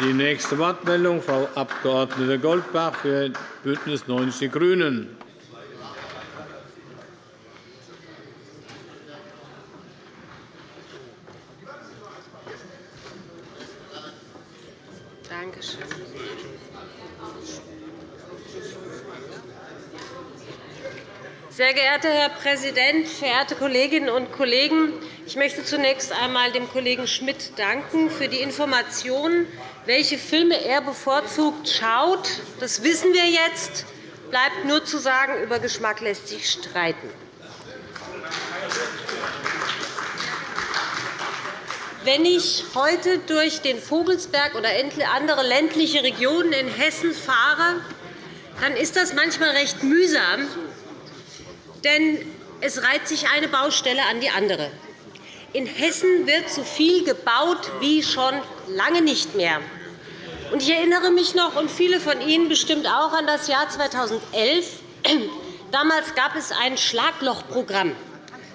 Die nächste Wortmeldung, Frau Abg. Goldbach für BÜNDNIS 90 die GRÜNEN. Sehr geehrter Herr Präsident, verehrte Kolleginnen und Kollegen! Ich möchte zunächst einmal dem Kollegen Schmidt danken für die Informationen, welche Filme er bevorzugt schaut. Das wissen wir jetzt. Bleibt nur zu sagen, über Geschmack lässt sich streiten. Wenn ich heute durch den Vogelsberg oder andere ländliche Regionen in Hessen fahre, dann ist das manchmal recht mühsam, denn es reiht sich eine Baustelle an die andere. In Hessen wird so viel gebaut wie schon lange nicht mehr. Ich erinnere mich noch, und viele von Ihnen bestimmt auch, an das Jahr 2011. Damals gab es ein Schlaglochprogramm.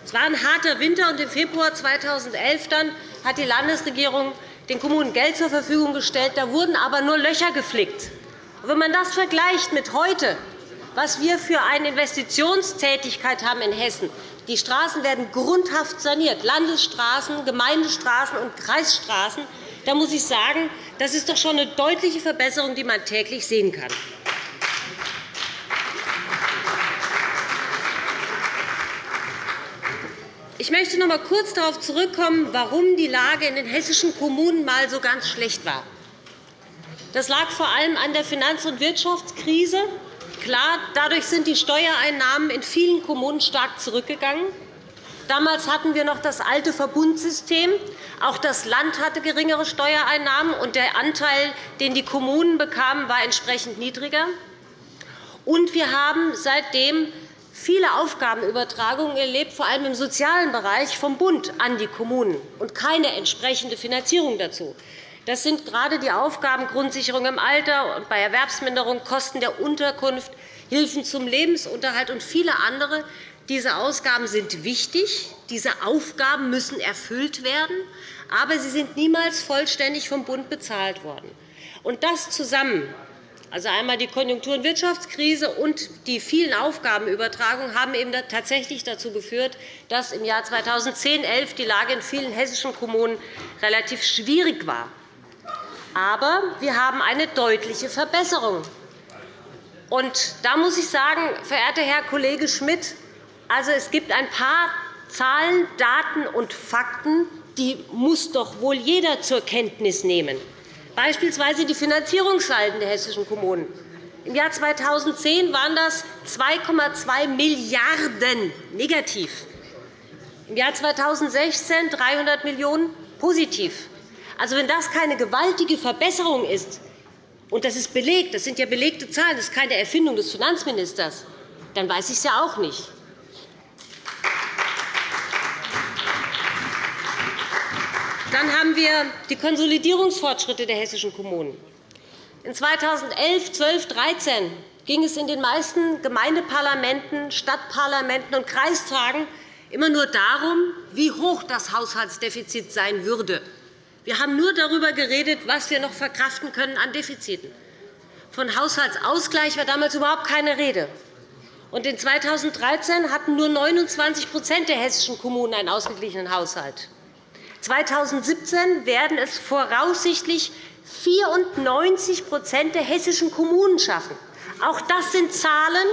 Es war ein harter Winter, und im Februar 2011 dann hat die Landesregierung den Kommunen Geld zur Verfügung gestellt. Da wurden aber nur Löcher geflickt. Wenn man das vergleicht mit heute, was wir für eine Investitionstätigkeit haben in Hessen. Die Straßen werden grundhaft saniert, Landesstraßen, Gemeindestraßen und Kreisstraßen. Da muss ich sagen, das ist doch schon eine deutliche Verbesserung, die man täglich sehen kann. Ich möchte noch einmal kurz darauf zurückkommen, warum die Lage in den hessischen Kommunen einmal so ganz schlecht war. Das lag vor allem an der Finanz- und Wirtschaftskrise Klar, dadurch sind die Steuereinnahmen in vielen Kommunen stark zurückgegangen. Damals hatten wir noch das alte Verbundsystem. Auch das Land hatte geringere Steuereinnahmen, und der Anteil, den die Kommunen bekamen, war entsprechend niedriger. Und wir haben seitdem viele Aufgabenübertragungen erlebt, vor allem im sozialen Bereich vom Bund an die Kommunen, und keine entsprechende Finanzierung dazu. Das sind gerade die Aufgaben Grundsicherung im Alter und bei Erwerbsminderung, Kosten der Unterkunft, Hilfen zum Lebensunterhalt und viele andere. Diese Ausgaben sind wichtig. Diese Aufgaben müssen erfüllt werden, aber sie sind niemals vollständig vom Bund bezahlt worden. Und das zusammen also einmal die Konjunktur- und Wirtschaftskrise und die vielen Aufgabenübertragungen haben eben tatsächlich dazu geführt, dass im Jahr 2010-11 die Lage in vielen hessischen Kommunen relativ schwierig war. Aber wir haben eine deutliche Verbesserung. Und da muss ich sagen, verehrter Herr Kollege Schmidt, also es gibt ein paar Zahlen, Daten und Fakten, die muss doch wohl jeder zur Kenntnis nehmen. Beispielsweise die Finanzierungssalden der hessischen Kommunen. Im Jahr 2010 waren das 2,2 Milliarden € negativ, im Jahr 2016 300 Millionen € positiv. Also, wenn das keine gewaltige Verbesserung ist, und das ist belegt, das sind ja belegte Zahlen, das ist keine Erfindung des Finanzministers, dann weiß ich es ja auch nicht. Dann haben wir die Konsolidierungsfortschritte der hessischen Kommunen. In 2011, 12, 13 ging es in den meisten Gemeindeparlamenten, Stadtparlamenten und Kreistagen immer nur darum, wie hoch das Haushaltsdefizit sein würde. Wir haben nur darüber geredet, was wir noch verkraften können an Defiziten. Von Haushaltsausgleich war damals überhaupt keine Rede. Und in 2013 hatten nur 29% der hessischen Kommunen einen ausgeglichenen Haushalt. 2017 werden es voraussichtlich 94% der hessischen Kommunen schaffen. Auch das sind Zahlen,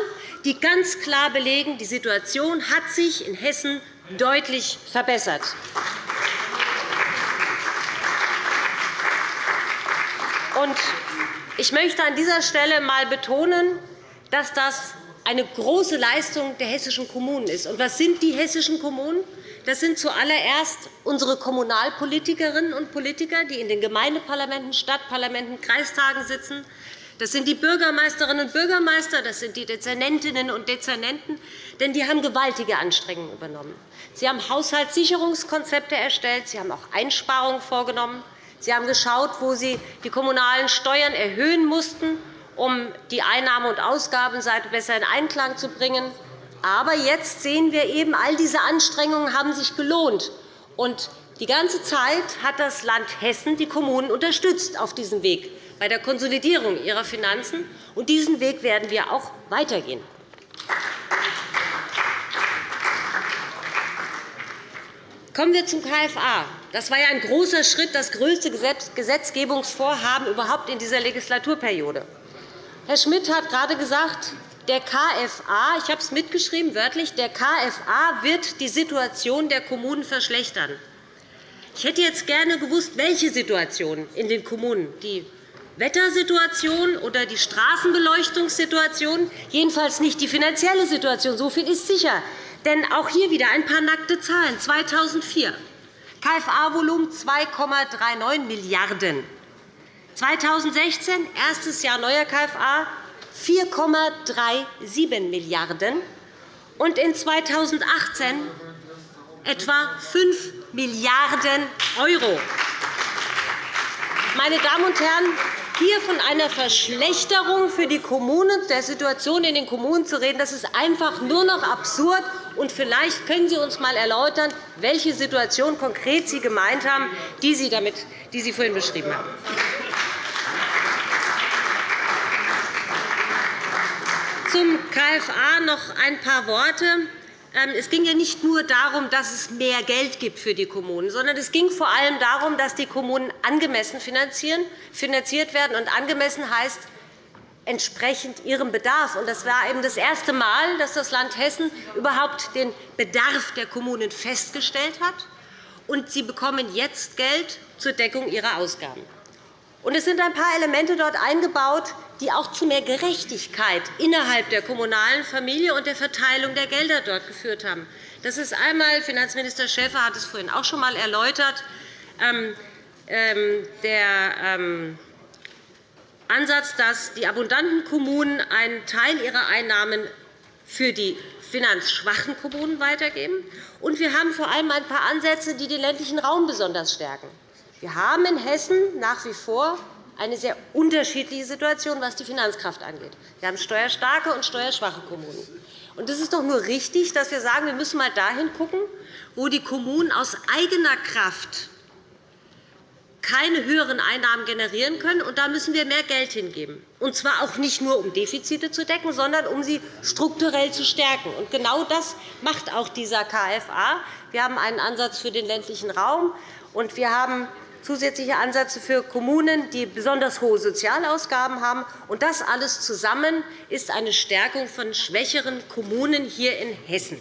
die ganz klar belegen, die Situation hat sich in Hessen deutlich verbessert. Ich möchte an dieser Stelle einmal betonen, dass das eine große Leistung der hessischen Kommunen ist. Und was sind die hessischen Kommunen? Das sind zuallererst unsere Kommunalpolitikerinnen und Politiker, die in den Gemeindeparlamenten, Stadtparlamenten, Kreistagen sitzen. Das sind die Bürgermeisterinnen und Bürgermeister, das sind die Dezernentinnen und Dezernenten, denn die haben gewaltige Anstrengungen übernommen. Sie haben Haushaltssicherungskonzepte erstellt, sie haben auch Einsparungen vorgenommen. Sie haben geschaut, wo Sie die kommunalen Steuern erhöhen mussten, um die Einnahme- und Ausgabenseite besser in Einklang zu bringen. Aber jetzt sehen wir eben, all diese Anstrengungen haben sich gelohnt. Und Die ganze Zeit hat das Land Hessen die Kommunen unterstützt auf diesem Weg bei der Konsolidierung ihrer Finanzen. Und diesen Weg werden wir auch weitergehen. Kommen wir zum KFA. Das war ja ein großer Schritt, das größte Gesetzgebungsvorhaben überhaupt in dieser Legislaturperiode. Herr Schmidt hat gerade gesagt, der KFA, ich habe es mitgeschrieben, wörtlich, der KFA wird die Situation der Kommunen verschlechtern. Ich hätte jetzt gerne gewusst, welche Situation in den Kommunen. Die Wettersituation oder die Straßenbeleuchtungssituation, jedenfalls nicht die finanzielle Situation. So viel ist sicher. Denn auch hier wieder ein paar nackte Zahlen. 2004 KFA-Volumen 2,39 Milliarden €. 2016, erstes Jahr neuer KFA, 4,37 Milliarden €. Und in 2018 etwa 5 Milliarden €. Meine Damen und Herren, hier von einer Verschlechterung für die Kommunen, der Situation in den Kommunen zu reden, das ist einfach nur noch absurd. Und vielleicht können Sie uns einmal erläutern, welche Situation konkret Sie gemeint haben, die Sie, damit, die Sie vorhin beschrieben haben. Zum KFA noch ein paar Worte. Ähm, es ging ja nicht nur darum, dass es mehr Geld gibt für die Kommunen, sondern es ging vor allem darum, dass die Kommunen angemessen finanziert werden. Und angemessen heißt entsprechend ihrem Bedarf. Das war eben das erste Mal, dass das Land Hessen überhaupt den Bedarf der Kommunen festgestellt hat. Und sie bekommen jetzt Geld zur Deckung ihrer Ausgaben. Und es sind ein paar Elemente dort eingebaut, die auch zu mehr Gerechtigkeit innerhalb der kommunalen Familie und der Verteilung der Gelder dort geführt haben. Das ist einmal, Finanzminister Schäfer hat es vorhin auch schon einmal erläutert, ähm, ähm, der ähm, Ansatz, dass die abundanten Kommunen einen Teil ihrer Einnahmen für die finanzschwachen Kommunen weitergeben. Und wir haben vor allem ein paar Ansätze, die den ländlichen Raum besonders stärken. Wir haben in Hessen nach wie vor eine sehr unterschiedliche Situation, was die Finanzkraft angeht. Wir haben steuerstarke und steuerschwache Kommunen. Es ist doch nur richtig, dass wir sagen, wir müssen einmal dahin schauen, wo die Kommunen aus eigener Kraft keine höheren Einnahmen generieren können. Und da müssen wir mehr Geld hingeben. Und zwar auch nicht nur, um Defizite zu decken, sondern um sie strukturell zu stärken. Und genau das macht auch dieser KFA. Wir haben einen Ansatz für den ländlichen Raum, und wir haben zusätzliche Ansätze für Kommunen, die besonders hohe Sozialausgaben haben. Und das alles zusammen ist eine Stärkung von schwächeren Kommunen hier in Hessen.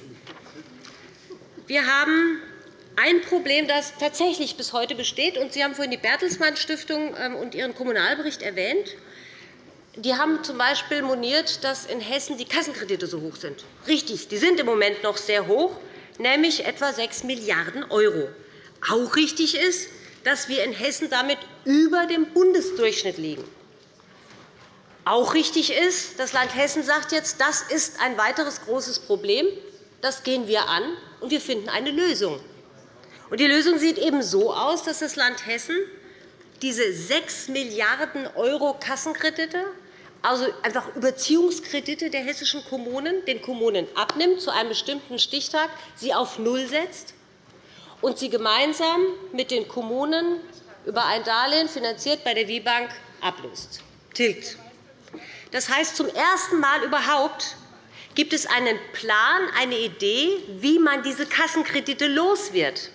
Wir haben ein Problem, das tatsächlich bis heute besteht. Sie haben vorhin die Bertelsmann Stiftung ähm, und ihren Kommunalbericht erwähnt. Die haben z. B. moniert, dass in Hessen die Kassenkredite so hoch sind. Richtig, die sind im Moment noch sehr hoch, nämlich etwa 6 Milliarden €. Auch richtig ist, dass wir in Hessen damit über dem Bundesdurchschnitt liegen. Auch richtig ist, das Land Hessen sagt jetzt, das ist ein weiteres großes Problem. Das gehen wir an, und wir finden eine Lösung. Die Lösung sieht eben so aus, dass das Land Hessen diese 6 Milliarden € Kassenkredite, also einfach Überziehungskredite der hessischen Kommunen, den Kommunen abnimmt, zu einem bestimmten Stichtag, sie auf Null setzt und sie gemeinsam mit den Kommunen über ein Darlehen finanziert bei der WIBank ablöst, tilgt. Das heißt, zum ersten Mal überhaupt gibt es einen Plan, eine Idee, wie man diese Kassenkredite los wird.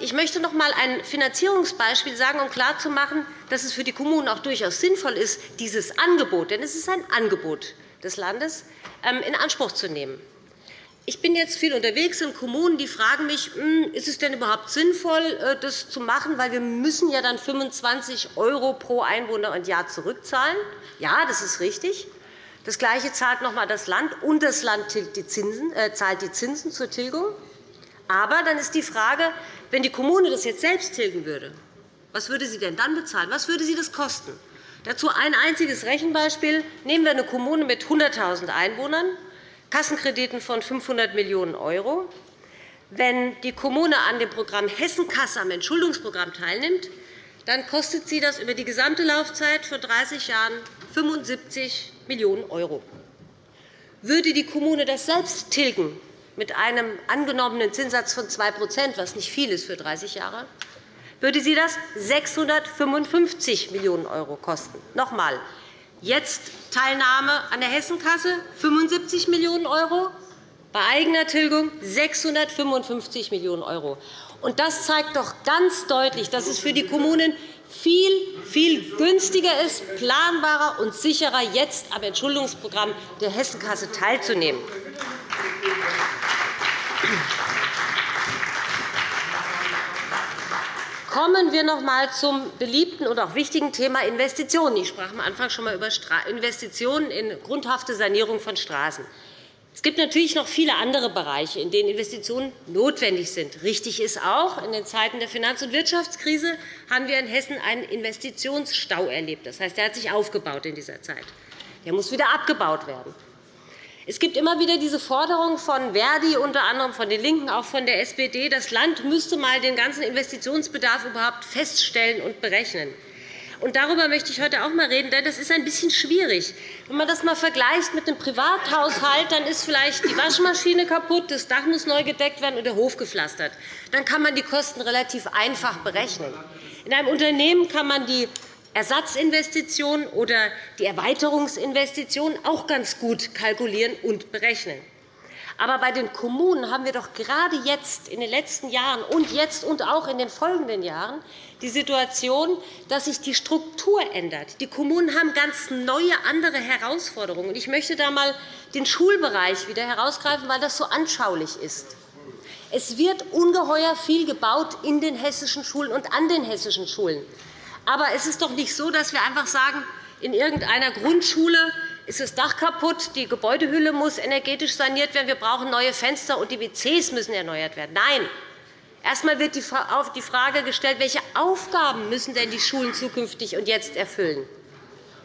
Ich möchte noch einmal ein Finanzierungsbeispiel sagen, um klarzumachen, dass es für die Kommunen auch durchaus sinnvoll ist, dieses Angebot, denn es ist ein Angebot des Landes, ähm, in Anspruch zu nehmen. Ich bin jetzt viel unterwegs in Kommunen, die fragen mich, hm, ist es denn überhaupt sinnvoll, äh, das zu machen, weil wir müssen ja dann 25 € pro Einwohner und Jahr zurückzahlen. Ja, das ist richtig. Das Gleiche zahlt noch einmal das Land, und das Land äh, zahlt die Zinsen zur Tilgung. Aber dann ist die Frage, wenn die Kommune das jetzt selbst tilgen würde, was würde sie denn dann bezahlen? Was würde sie das kosten? Dazu ein einziges Rechenbeispiel. Nehmen wir eine Kommune mit 100.000 Einwohnern Kassenkrediten von 500 Millionen €. Wenn die Kommune an dem Programm Hessenkasse am Entschuldungsprogramm teilnimmt, dann kostet sie das über die gesamte Laufzeit von 30 Jahren 75 Millionen €. Würde die Kommune das selbst tilgen mit einem angenommenen Zinssatz von 2% was nicht viel ist für 30 Jahre, würde sie das 655 Millionen € kosten. Noch einmal, jetzt Teilnahme an der Hessenkasse 75 Millionen €, bei eigener Tilgung 655 Millionen €. Das zeigt doch ganz deutlich, dass es für die Kommunen viel, viel günstiger ist, planbarer und sicherer, jetzt am Entschuldungsprogramm der Hessenkasse teilzunehmen. Kommen wir noch einmal zum beliebten und auch wichtigen Thema Investitionen. Ich sprach am Anfang schon einmal über Investitionen in grundhafte Sanierung von Straßen. Es gibt natürlich noch viele andere Bereiche, in denen Investitionen notwendig sind. Richtig ist auch, in den Zeiten der Finanz- und Wirtschaftskrise haben wir in Hessen einen Investitionsstau erlebt. Das heißt, er hat sich aufgebaut in dieser Zeit. Der muss wieder abgebaut werden. Es gibt immer wieder diese Forderung von Verdi, unter anderem von den LINKEN, auch von der SPD, das Land müsste einmal den ganzen Investitionsbedarf überhaupt feststellen und berechnen. Und darüber möchte ich heute auch einmal reden, denn das ist ein bisschen schwierig. Wenn man das einmal vergleicht mit einem Privathaushalt, dann ist vielleicht die Waschmaschine kaputt, das Dach muss neu gedeckt werden und der Hof gepflastert. Dann kann man die Kosten relativ einfach berechnen. In einem Unternehmen kann man die Ersatzinvestitionen oder die Erweiterungsinvestitionen auch ganz gut kalkulieren und berechnen. Aber bei den Kommunen haben wir doch gerade jetzt in den letzten Jahren und jetzt und auch in den folgenden Jahren die Situation, dass sich die Struktur ändert. Die Kommunen haben ganz neue, andere Herausforderungen. Ich möchte da einmal den Schulbereich wieder herausgreifen, weil das so anschaulich ist. Es wird ungeheuer viel gebaut in den hessischen Schulen und an den hessischen Schulen. Aber es ist doch nicht so, dass wir einfach sagen, in irgendeiner Grundschule ist das Dach kaputt, die Gebäudehülle muss energetisch saniert werden, wir brauchen neue Fenster und die WCs müssen erneuert werden. Nein, erst einmal wird die Frage gestellt, welche Aufgaben müssen denn die Schulen zukünftig und jetzt erfüllen.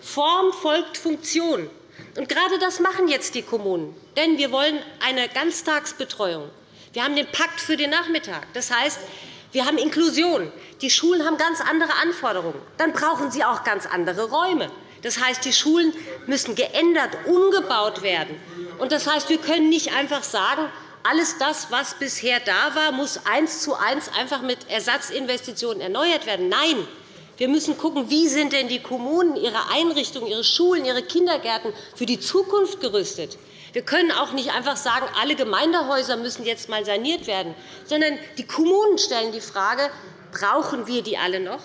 Form folgt Funktion. Und gerade das machen jetzt die Kommunen. Denn wir wollen eine Ganztagsbetreuung. Wir haben den Pakt für den Nachmittag. Das heißt, wir haben Inklusion. Die Schulen haben ganz andere Anforderungen. Dann brauchen sie auch ganz andere Räume. Das heißt, die Schulen müssen geändert, umgebaut werden. Das heißt, wir können nicht einfach sagen, alles das, was bisher da war, muss eins zu eins einfach mit Ersatzinvestitionen erneuert werden. Nein, wir müssen schauen, wie sind denn die Kommunen, ihre Einrichtungen, ihre Schulen, ihre Kindergärten für die Zukunft gerüstet. Wir können auch nicht einfach sagen, alle Gemeindehäuser müssen jetzt einmal saniert werden, sondern die Kommunen stellen die Frage, brauchen wir die alle noch?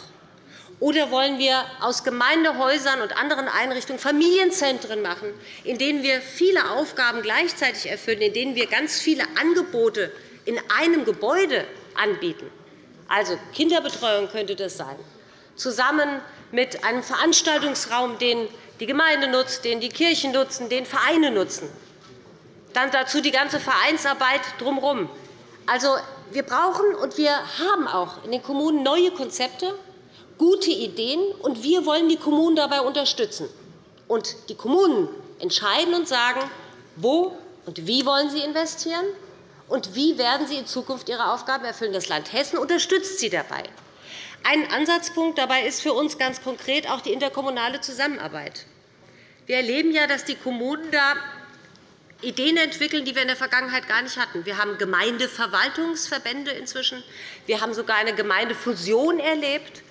Oder wollen wir aus Gemeindehäusern und anderen Einrichtungen Familienzentren machen, in denen wir viele Aufgaben gleichzeitig erfüllen, in denen wir ganz viele Angebote in einem Gebäude anbieten? Also Kinderbetreuung könnte das sein, zusammen mit einem Veranstaltungsraum, den die Gemeinde nutzt, den die Kirchen nutzen, den Vereine nutzen. Dann dazu die ganze Vereinsarbeit drumherum. Also, wir brauchen und wir haben auch in den Kommunen neue Konzepte, gute Ideen, und wir wollen die Kommunen dabei unterstützen. Und die Kommunen entscheiden und sagen, wo und wie wollen sie investieren und wie werden sie in Zukunft ihre Aufgaben erfüllen. Das Land Hessen unterstützt sie dabei. Ein Ansatzpunkt dabei ist für uns ganz konkret auch die interkommunale Zusammenarbeit. Wir erleben ja, dass die Kommunen da Ideen entwickeln, die wir in der Vergangenheit gar nicht hatten. Wir haben Gemeindeverwaltungsverbände inzwischen. Wir haben sogar eine Gemeindefusion erlebt.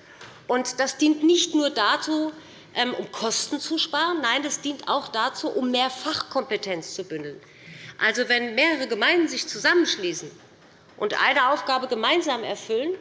Das dient nicht nur dazu, ähm, um Kosten zu sparen. Nein, das dient auch dazu, um mehr Fachkompetenz zu bündeln. Also, wenn mehrere Gemeinden sich zusammenschließen und eine Aufgabe gemeinsam erfüllen,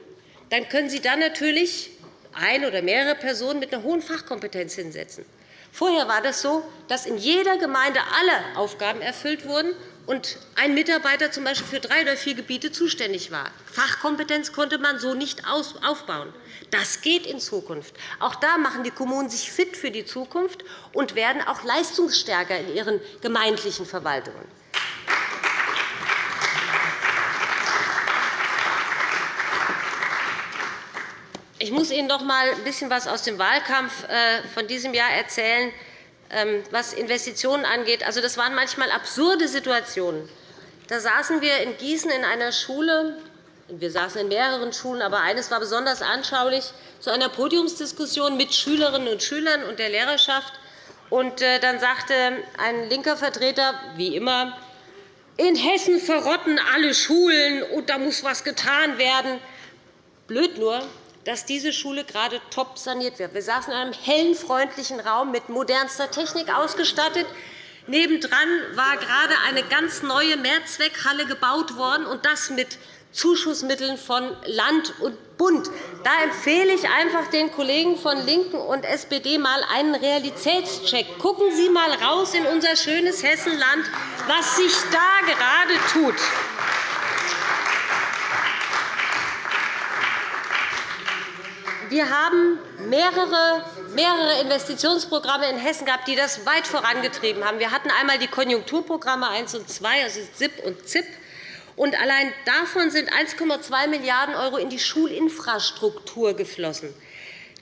dann können Sie dann natürlich ein oder mehrere Personen mit einer hohen Fachkompetenz hinsetzen. Vorher war das so, dass in jeder Gemeinde alle Aufgaben erfüllt wurden und ein Mitarbeiter z. B. für drei oder vier Gebiete zuständig war. Fachkompetenz konnte man so nicht aufbauen. Das geht in Zukunft. Auch da machen die Kommunen sich fit für die Zukunft und werden auch leistungsstärker in ihren gemeindlichen Verwaltungen. Ich muss Ihnen noch einmal ein bisschen etwas aus dem Wahlkampf äh, von diesem Jahr erzählen, ähm, was Investitionen angeht. Also, das waren manchmal absurde Situationen. Da saßen wir in Gießen in einer Schule, wir saßen in mehreren Schulen, aber eines war besonders anschaulich, zu einer Podiumsdiskussion mit Schülerinnen und Schülern und der Lehrerschaft. Äh, dann sagte ein linker Vertreter, wie immer, in Hessen verrotten alle Schulen, und da muss etwas getan werden. Blöd nur, dass diese Schule gerade top saniert wird. Wir saßen in einem hellen, freundlichen Raum mit modernster Technik ausgestattet. Nebendran war gerade eine ganz neue Mehrzweckhalle gebaut worden, und das mit Zuschussmitteln von Land und Bund. Da empfehle ich einfach den Kollegen von LINKEN und SPD mal einen Realitätscheck. Gucken Sie einmal raus in unser schönes Hessenland, was sich da gerade tut. Wir haben mehrere, mehrere Investitionsprogramme in Hessen gehabt, die das weit vorangetrieben haben. Wir hatten einmal die Konjunkturprogramme 1 und 2, also SIP und ZIP. Und allein davon sind 1,2 Milliarden € in die Schulinfrastruktur geflossen.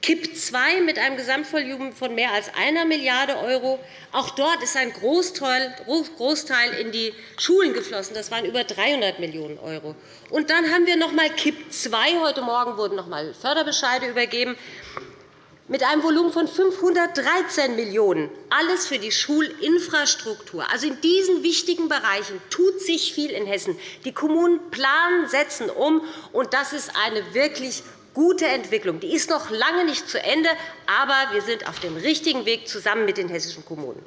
KIP II mit einem Gesamtvolumen von mehr als 1 Milliarde €. Auch dort ist ein Großteil in die Schulen geflossen. Das waren über 300 Millionen €. Und dann haben wir noch einmal KIP II. Heute Morgen wurden noch einmal Förderbescheide übergeben mit einem Volumen von 513 Millionen €, alles für die Schulinfrastruktur. Also in diesen wichtigen Bereichen tut sich viel in Hessen. Die Kommunen planen, setzen um, und das ist eine wirklich gute Entwicklung. Die ist noch lange nicht zu Ende, aber wir sind auf dem richtigen Weg zusammen mit den hessischen Kommunen.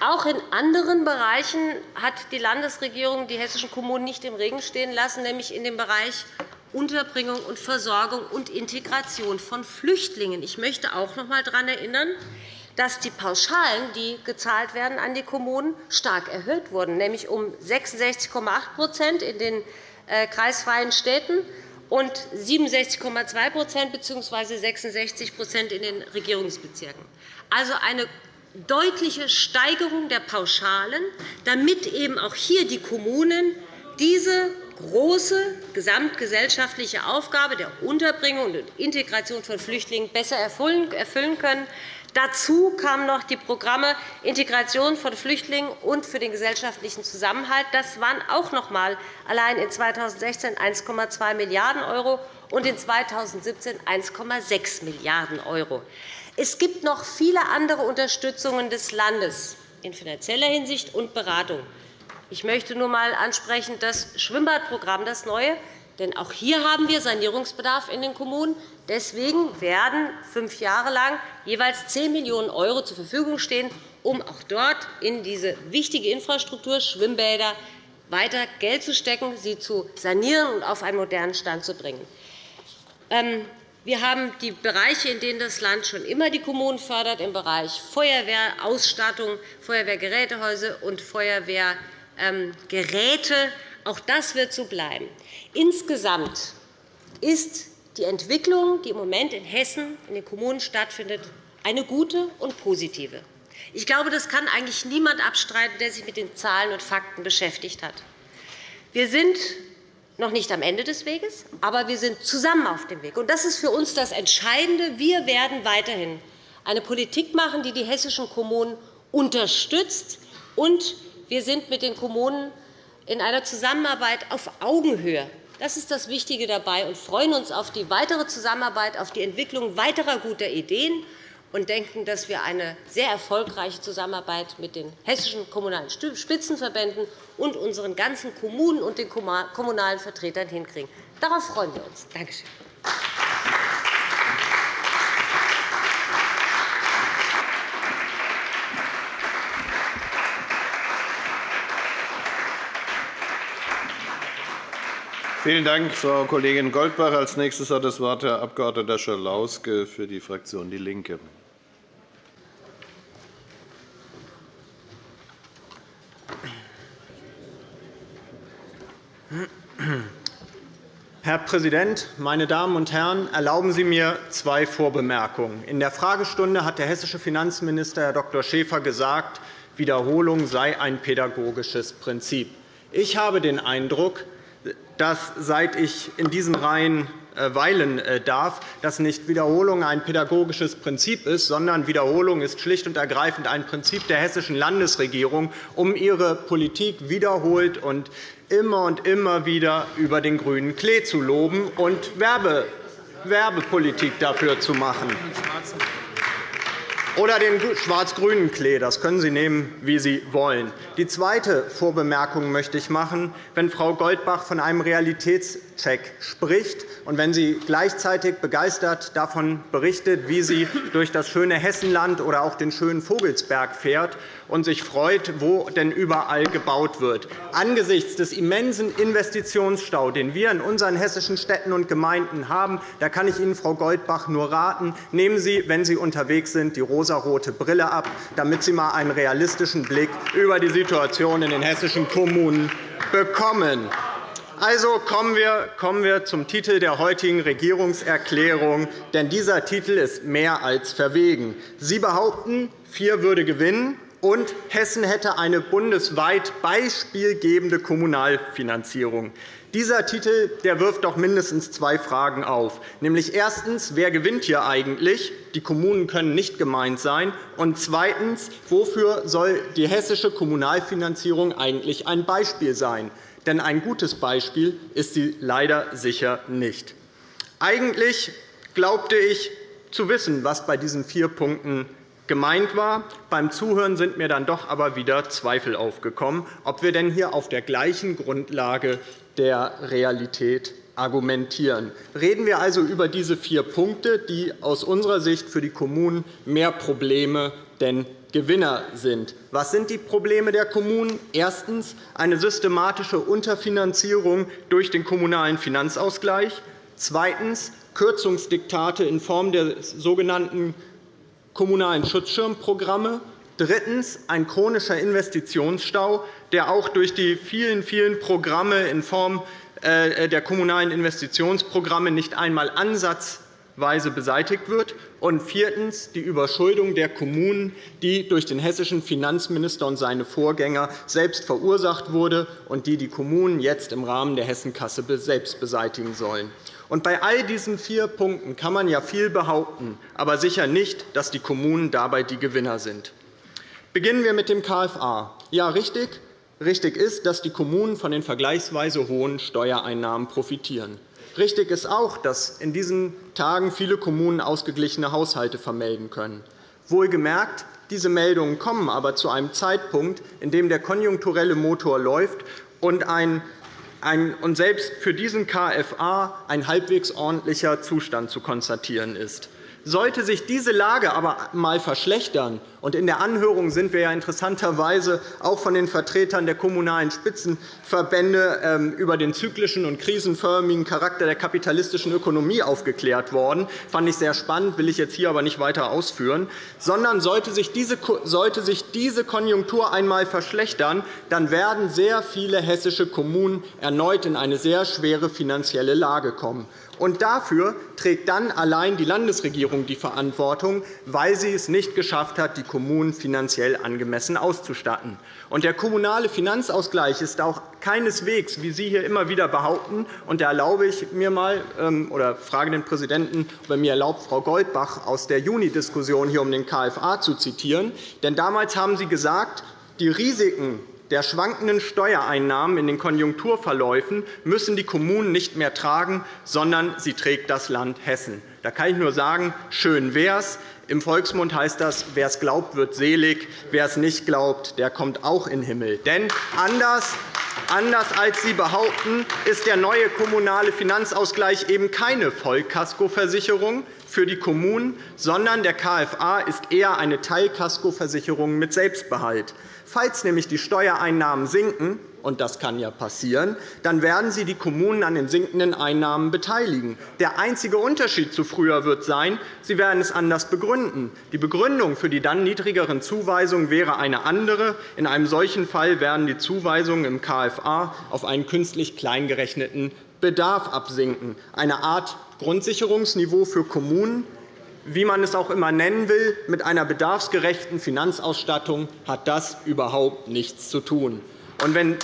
Auch in anderen Bereichen hat die Landesregierung die hessischen Kommunen nicht im Regen stehen lassen, nämlich in dem Bereich Unterbringung und Versorgung und Integration von Flüchtlingen. Ich möchte auch noch einmal daran erinnern, dass die Pauschalen, die gezahlt werden an die Kommunen, stark erhöht wurden, nämlich um 66,8% in den äh, kreisfreien Städten und 67,2% bzw. 66% in den Regierungsbezirken. Also eine deutliche Steigerung der Pauschalen, damit eben auch hier die Kommunen diese große gesamtgesellschaftliche Aufgabe der Unterbringung und Integration von Flüchtlingen besser erfüllen können. Dazu kamen noch die Programme Integration von Flüchtlingen und für den gesellschaftlichen Zusammenhalt. Das waren auch noch einmal allein in 2016 1,2 Milliarden € und in 2017 1,6 Milliarden €. Es gibt noch viele andere Unterstützungen des Landes in finanzieller Hinsicht und Beratung. Ich möchte nur einmal ansprechen das Schwimmbadprogramm, das neue. Denn auch hier haben wir Sanierungsbedarf in den Kommunen. Deswegen werden fünf Jahre lang jeweils 10 Millionen € zur Verfügung stehen, um auch dort in diese wichtige Infrastruktur Schwimmbäder weiter Geld zu stecken, sie zu sanieren und auf einen modernen Stand zu bringen. Ähm, wir haben die Bereiche, in denen das Land schon immer die Kommunen fördert, im Bereich Feuerwehrausstattung, Feuerwehrgerätehäuser und Feuerwehrgeräte. Auch das wird so bleiben. Insgesamt ist die Entwicklung, die im Moment in Hessen in den Kommunen stattfindet, eine gute und positive. Ich glaube, das kann eigentlich niemand abstreiten, der sich mit den Zahlen und Fakten beschäftigt hat. Wir sind noch nicht am Ende des Weges, aber wir sind zusammen auf dem Weg. Das ist für uns das Entscheidende. Wir werden weiterhin eine Politik machen, die die hessischen Kommunen unterstützt. Und wir sind mit den Kommunen in einer Zusammenarbeit auf Augenhöhe. Das ist das Wichtige dabei und freuen uns auf die weitere Zusammenarbeit, auf die Entwicklung weiterer guter Ideen und denken, dass wir eine sehr erfolgreiche Zusammenarbeit mit den hessischen kommunalen Spitzenverbänden und unseren ganzen Kommunen und den kommunalen Vertretern hinkriegen. Darauf freuen wir uns. Danke schön. Vielen Dank, Frau Kollegin Goldbach. – Als nächstes hat das Wort Herr Abg. Schalauske für die Fraktion DIE LINKE. Herr Präsident, meine Damen und Herren! Erlauben Sie mir zwei Vorbemerkungen. In der Fragestunde hat der hessische Finanzminister, Herr Dr. Schäfer, gesagt, Wiederholung sei ein pädagogisches Prinzip. Ich habe den Eindruck, dass, seit ich in diesen Reihen äh, weilen äh, darf, dass nicht Wiederholung ein pädagogisches Prinzip ist, sondern Wiederholung ist schlicht und ergreifend ein Prinzip der hessischen Landesregierung, um ihre Politik wiederholt und immer und immer wieder über den grünen Klee zu loben und Werbepolitik dafür zu machen. Oder den schwarz-grünen Klee. Das können Sie nehmen, wie Sie wollen. Die zweite Vorbemerkung möchte ich machen. Wenn Frau Goldbach von einem Realitätscheck spricht und wenn sie gleichzeitig begeistert davon berichtet, wie sie durch das schöne Hessenland oder auch den schönen Vogelsberg fährt und sich freut, wo denn überall gebaut wird. Angesichts des immensen Investitionsstaus, den wir in unseren hessischen Städten und Gemeinden haben, da kann ich Ihnen, Frau Goldbach, nur raten, nehmen Sie, wenn Sie unterwegs sind, die rosarote Brille ab, damit Sie einmal einen realistischen Blick über die Situation in den hessischen Kommunen bekommen. Also kommen wir, kommen wir zum Titel der heutigen Regierungserklärung, denn dieser Titel ist mehr als verwegen. Sie behaupten, vier würde gewinnen, und Hessen hätte eine bundesweit beispielgebende Kommunalfinanzierung. Dieser Titel der wirft doch mindestens zwei Fragen auf. Nämlich erstens, wer gewinnt hier eigentlich? Die Kommunen können nicht gemeint sein. Und zweitens, wofür soll die hessische Kommunalfinanzierung eigentlich ein Beispiel sein? Denn ein gutes Beispiel ist sie leider sicher nicht. Eigentlich glaubte ich zu wissen, was bei diesen vier Punkten gemeint war. Beim Zuhören sind mir dann doch aber wieder Zweifel aufgekommen, ob wir denn hier auf der gleichen Grundlage der Realität argumentieren. Reden wir also über diese vier Punkte, die aus unserer Sicht für die Kommunen mehr Probleme denn Gewinner sind. Was sind die Probleme der Kommunen? Erstens eine systematische Unterfinanzierung durch den Kommunalen Finanzausgleich. Zweitens Kürzungsdiktate in Form der sogenannten kommunalen Schutzschirmprogramme. Drittens ein chronischer Investitionsstau, der auch durch die vielen, vielen Programme in Form äh, der kommunalen Investitionsprogramme nicht einmal ansatzweise beseitigt wird. Und viertens die Überschuldung der Kommunen, die durch den hessischen Finanzminister und seine Vorgänger selbst verursacht wurde und die die Kommunen jetzt im Rahmen der Hessenkasse selbst beseitigen sollen. Und bei all diesen vier Punkten kann man ja viel behaupten, aber sicher nicht, dass die Kommunen dabei die Gewinner sind. Beginnen wir mit dem KFA. Ja, richtig. Richtig ist, dass die Kommunen von den vergleichsweise hohen Steuereinnahmen profitieren. Richtig ist auch, dass in diesen Tagen viele Kommunen ausgeglichene Haushalte vermelden können. Wohlgemerkt, diese Meldungen kommen aber zu einem Zeitpunkt, in dem der konjunkturelle Motor läuft und ein und selbst für diesen KFA ein halbwegs ordentlicher Zustand zu konstatieren ist. Sollte sich diese Lage aber einmal verschlechtern, und in der Anhörung sind wir ja interessanterweise auch von den Vertretern der kommunalen Spitzenverbände ähm, über den zyklischen und krisenförmigen Charakter der kapitalistischen Ökonomie aufgeklärt worden. Fand ich sehr spannend, will ich jetzt hier aber nicht weiter ausführen. Sondern sollte sich diese Konjunktur einmal verschlechtern, dann werden sehr viele hessische Kommunen erneut in eine sehr schwere finanzielle Lage kommen. Und dafür trägt dann allein die Landesregierung die Verantwortung, weil sie es nicht geschafft hat, die Kommunen finanziell angemessen auszustatten. Und der kommunale Finanzausgleich ist auch keineswegs, wie Sie hier immer wieder behaupten, und da erlaube ich mir mal ähm, oder frage den Präsidenten, ob er mir erlaubt, Frau Goldbach aus der Juni-Diskussion hier um den KFA zu zitieren. Denn damals haben Sie gesagt, die Risiken der schwankenden Steuereinnahmen in den Konjunkturverläufen müssen die Kommunen nicht mehr tragen, sondern sie trägt das Land Hessen. Da kann ich nur sagen, schön wär's. Im Volksmund heißt das, wer es glaubt, wird selig, wer es nicht glaubt, der kommt auch in den Himmel. Denn anders Anders als Sie behaupten, ist der neue kommunale Finanzausgleich eben keine Vollkaskoversicherung für die Kommunen, sondern der KFA ist eher eine Teilkaskoversicherung mit Selbstbehalt. Falls nämlich die Steuereinnahmen sinken, und das kann ja passieren, dann werden Sie die Kommunen an den sinkenden Einnahmen beteiligen. Der einzige Unterschied zu früher wird sein, Sie werden es anders begründen. Die Begründung für die dann niedrigeren Zuweisungen wäre eine andere. In einem solchen Fall werden die Zuweisungen im KFA auf einen künstlich kleingerechneten Bedarf absinken, eine Art Grundsicherungsniveau für Kommunen, wie man es auch immer nennen will, mit einer bedarfsgerechten Finanzausstattung hat das überhaupt nichts zu tun. Und wenn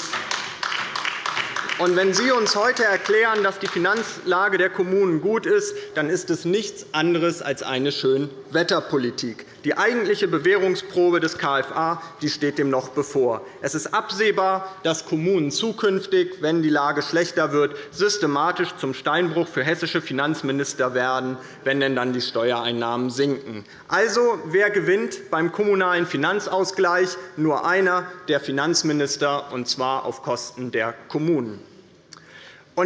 und wenn Sie uns heute erklären, dass die Finanzlage der Kommunen gut ist, dann ist es nichts anderes als eine Schönwetterpolitik. Die eigentliche Bewährungsprobe des KFA steht dem noch bevor. Es ist absehbar, dass Kommunen zukünftig, wenn die Lage schlechter wird, systematisch zum Steinbruch für hessische Finanzminister werden, wenn denn dann die Steuereinnahmen sinken. Also, wer gewinnt beim kommunalen Finanzausgleich? Nur einer, der Finanzminister, und zwar auf Kosten der Kommunen.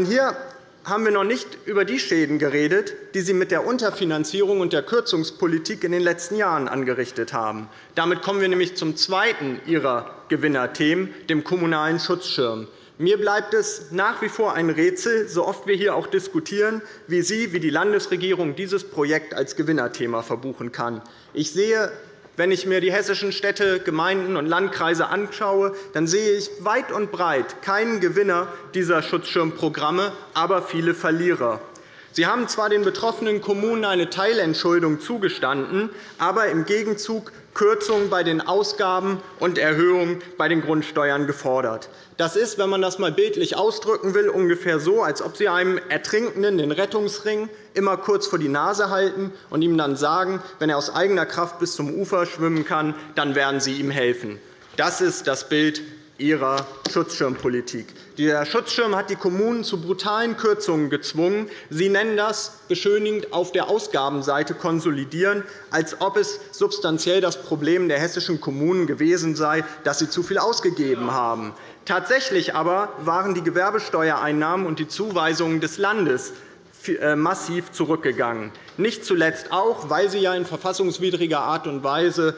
Hier haben wir noch nicht über die Schäden geredet, die Sie mit der Unterfinanzierung und der Kürzungspolitik in den letzten Jahren angerichtet haben. Damit kommen wir nämlich zum zweiten Ihrer Gewinnerthemen, dem Kommunalen Schutzschirm. Mir bleibt es nach wie vor ein Rätsel, so oft wir hier auch diskutieren, wie Sie, wie die Landesregierung dieses Projekt als Gewinnerthema verbuchen kann. Ich sehe wenn ich mir die hessischen Städte, Gemeinden und Landkreise anschaue, dann sehe ich weit und breit keinen Gewinner dieser Schutzschirmprogramme, aber viele Verlierer. Sie haben zwar den betroffenen Kommunen eine Teilentschuldung zugestanden, aber im Gegenzug Kürzungen bei den Ausgaben und Erhöhungen bei den Grundsteuern gefordert. Das ist, wenn man das einmal bildlich ausdrücken will, ungefähr so, als ob Sie einem Ertrinkenden den Rettungsring immer kurz vor die Nase halten und ihm dann sagen, wenn er aus eigener Kraft bis zum Ufer schwimmen kann, dann werden Sie ihm helfen. Das ist das Bild Ihrer Schutzschirmpolitik. Der Schutzschirm hat die Kommunen zu brutalen Kürzungen gezwungen. Sie nennen das beschönigend auf der Ausgabenseite konsolidieren, als ob es substanziell das Problem der hessischen Kommunen gewesen sei, dass sie zu viel ausgegeben haben. Tatsächlich aber waren die Gewerbesteuereinnahmen und die Zuweisungen des Landes äh, massiv zurückgegangen. Nicht zuletzt auch, weil sie ja in verfassungswidriger Art und Weise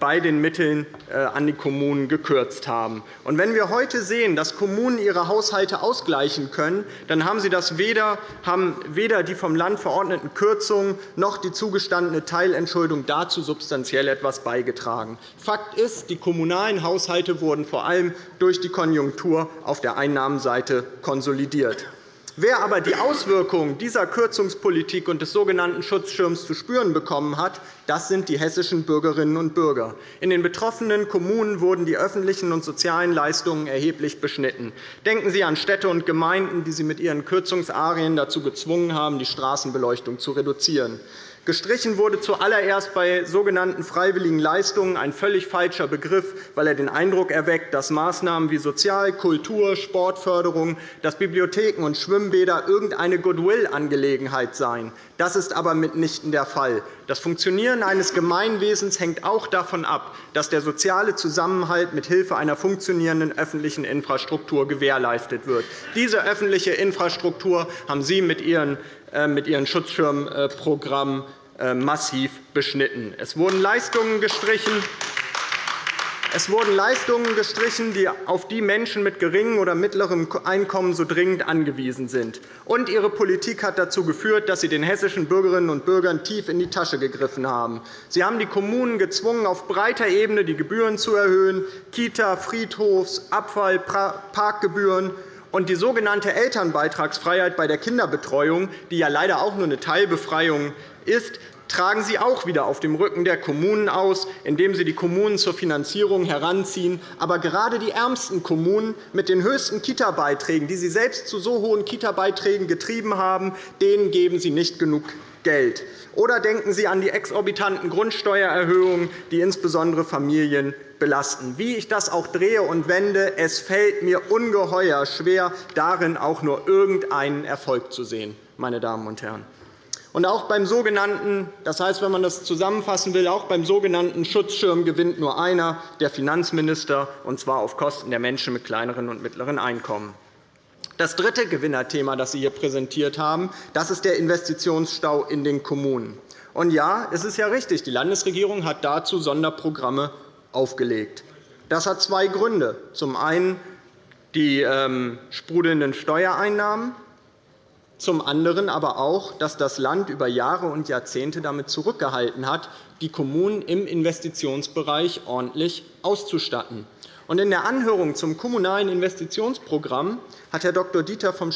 bei den Mitteln äh, an die Kommunen gekürzt haben. wenn wir heute sehen, dass Kommunen ihre Haushalte ausgleichen können, dann haben sie das weder, haben weder die vom Land verordneten Kürzungen noch die zugestandene Teilentschuldung dazu substanziell etwas beigetragen. Fakt ist, die kommunalen Haushalte wurden vor allem durch die Konjunktur auf der Einnahmenseite konsolidiert. Wer aber die Auswirkungen dieser Kürzungspolitik und des sogenannten Schutzschirms zu spüren bekommen hat, das sind die hessischen Bürgerinnen und Bürger. In den betroffenen Kommunen wurden die öffentlichen und sozialen Leistungen erheblich beschnitten. Denken Sie an Städte und Gemeinden, die Sie mit Ihren Kürzungsarien dazu gezwungen haben, die Straßenbeleuchtung zu reduzieren. Gestrichen wurde zuallererst bei sogenannten freiwilligen Leistungen ein völlig falscher Begriff, weil er den Eindruck erweckt, dass Maßnahmen wie Sozial-, Kultur-, Sportförderung, dass Bibliotheken und Schwimmbäder irgendeine Goodwill-Angelegenheit seien. Das ist aber mitnichten der Fall. Das Funktionieren eines Gemeinwesens hängt auch davon ab, dass der soziale Zusammenhalt mit Hilfe einer funktionierenden öffentlichen Infrastruktur gewährleistet wird. Diese öffentliche Infrastruktur haben Sie mit Ihren äh, Schutzschirmprogrammen äh, massiv beschnitten. Es wurden Leistungen gestrichen, es wurden Leistungen gestrichen, die auf die Menschen mit geringem oder mittlerem Einkommen so dringend angewiesen sind. Und Ihre Politik hat dazu geführt, dass Sie den hessischen Bürgerinnen und Bürgern tief in die Tasche gegriffen haben. Sie haben die Kommunen gezwungen, auf breiter Ebene die Gebühren zu erhöhen, Kita, Friedhofs-, Abfall-, Parkgebühren und die sogenannte Elternbeitragsfreiheit bei der Kinderbetreuung, die ja leider auch nur eine Teilbefreiung ist, tragen Sie auch wieder auf dem Rücken der Kommunen aus, indem Sie die Kommunen zur Finanzierung heranziehen. Aber gerade die ärmsten Kommunen mit den höchsten Kita-Beiträgen, die Sie selbst zu so hohen Kita-Beiträgen getrieben haben, denen geben Sie nicht genug Geld. Oder denken Sie an die exorbitanten Grundsteuererhöhungen, die insbesondere Familien belasten. Wie ich das auch drehe und wende, es fällt mir ungeheuer schwer, darin auch nur irgendeinen Erfolg zu sehen. Meine Damen und Herren. Und auch beim sogenannten, das heißt, wenn man das zusammenfassen will, auch beim sogenannten Schutzschirm gewinnt nur einer, der Finanzminister, und zwar auf Kosten der Menschen mit kleineren und mittleren Einkommen. Das dritte Gewinnerthema, das Sie hier präsentiert haben, das ist der Investitionsstau in den Kommunen. Und ja, es ist ja richtig, die Landesregierung hat dazu Sonderprogramme aufgelegt. Das hat zwei Gründe. Zum einen die ähm, sprudelnden Steuereinnahmen, zum anderen aber auch, dass das Land über Jahre und Jahrzehnte damit zurückgehalten hat, die Kommunen im Investitionsbereich ordentlich auszustatten. In der Anhörung zum Kommunalen Investitionsprogramm hat Herr Dr. Dieter vom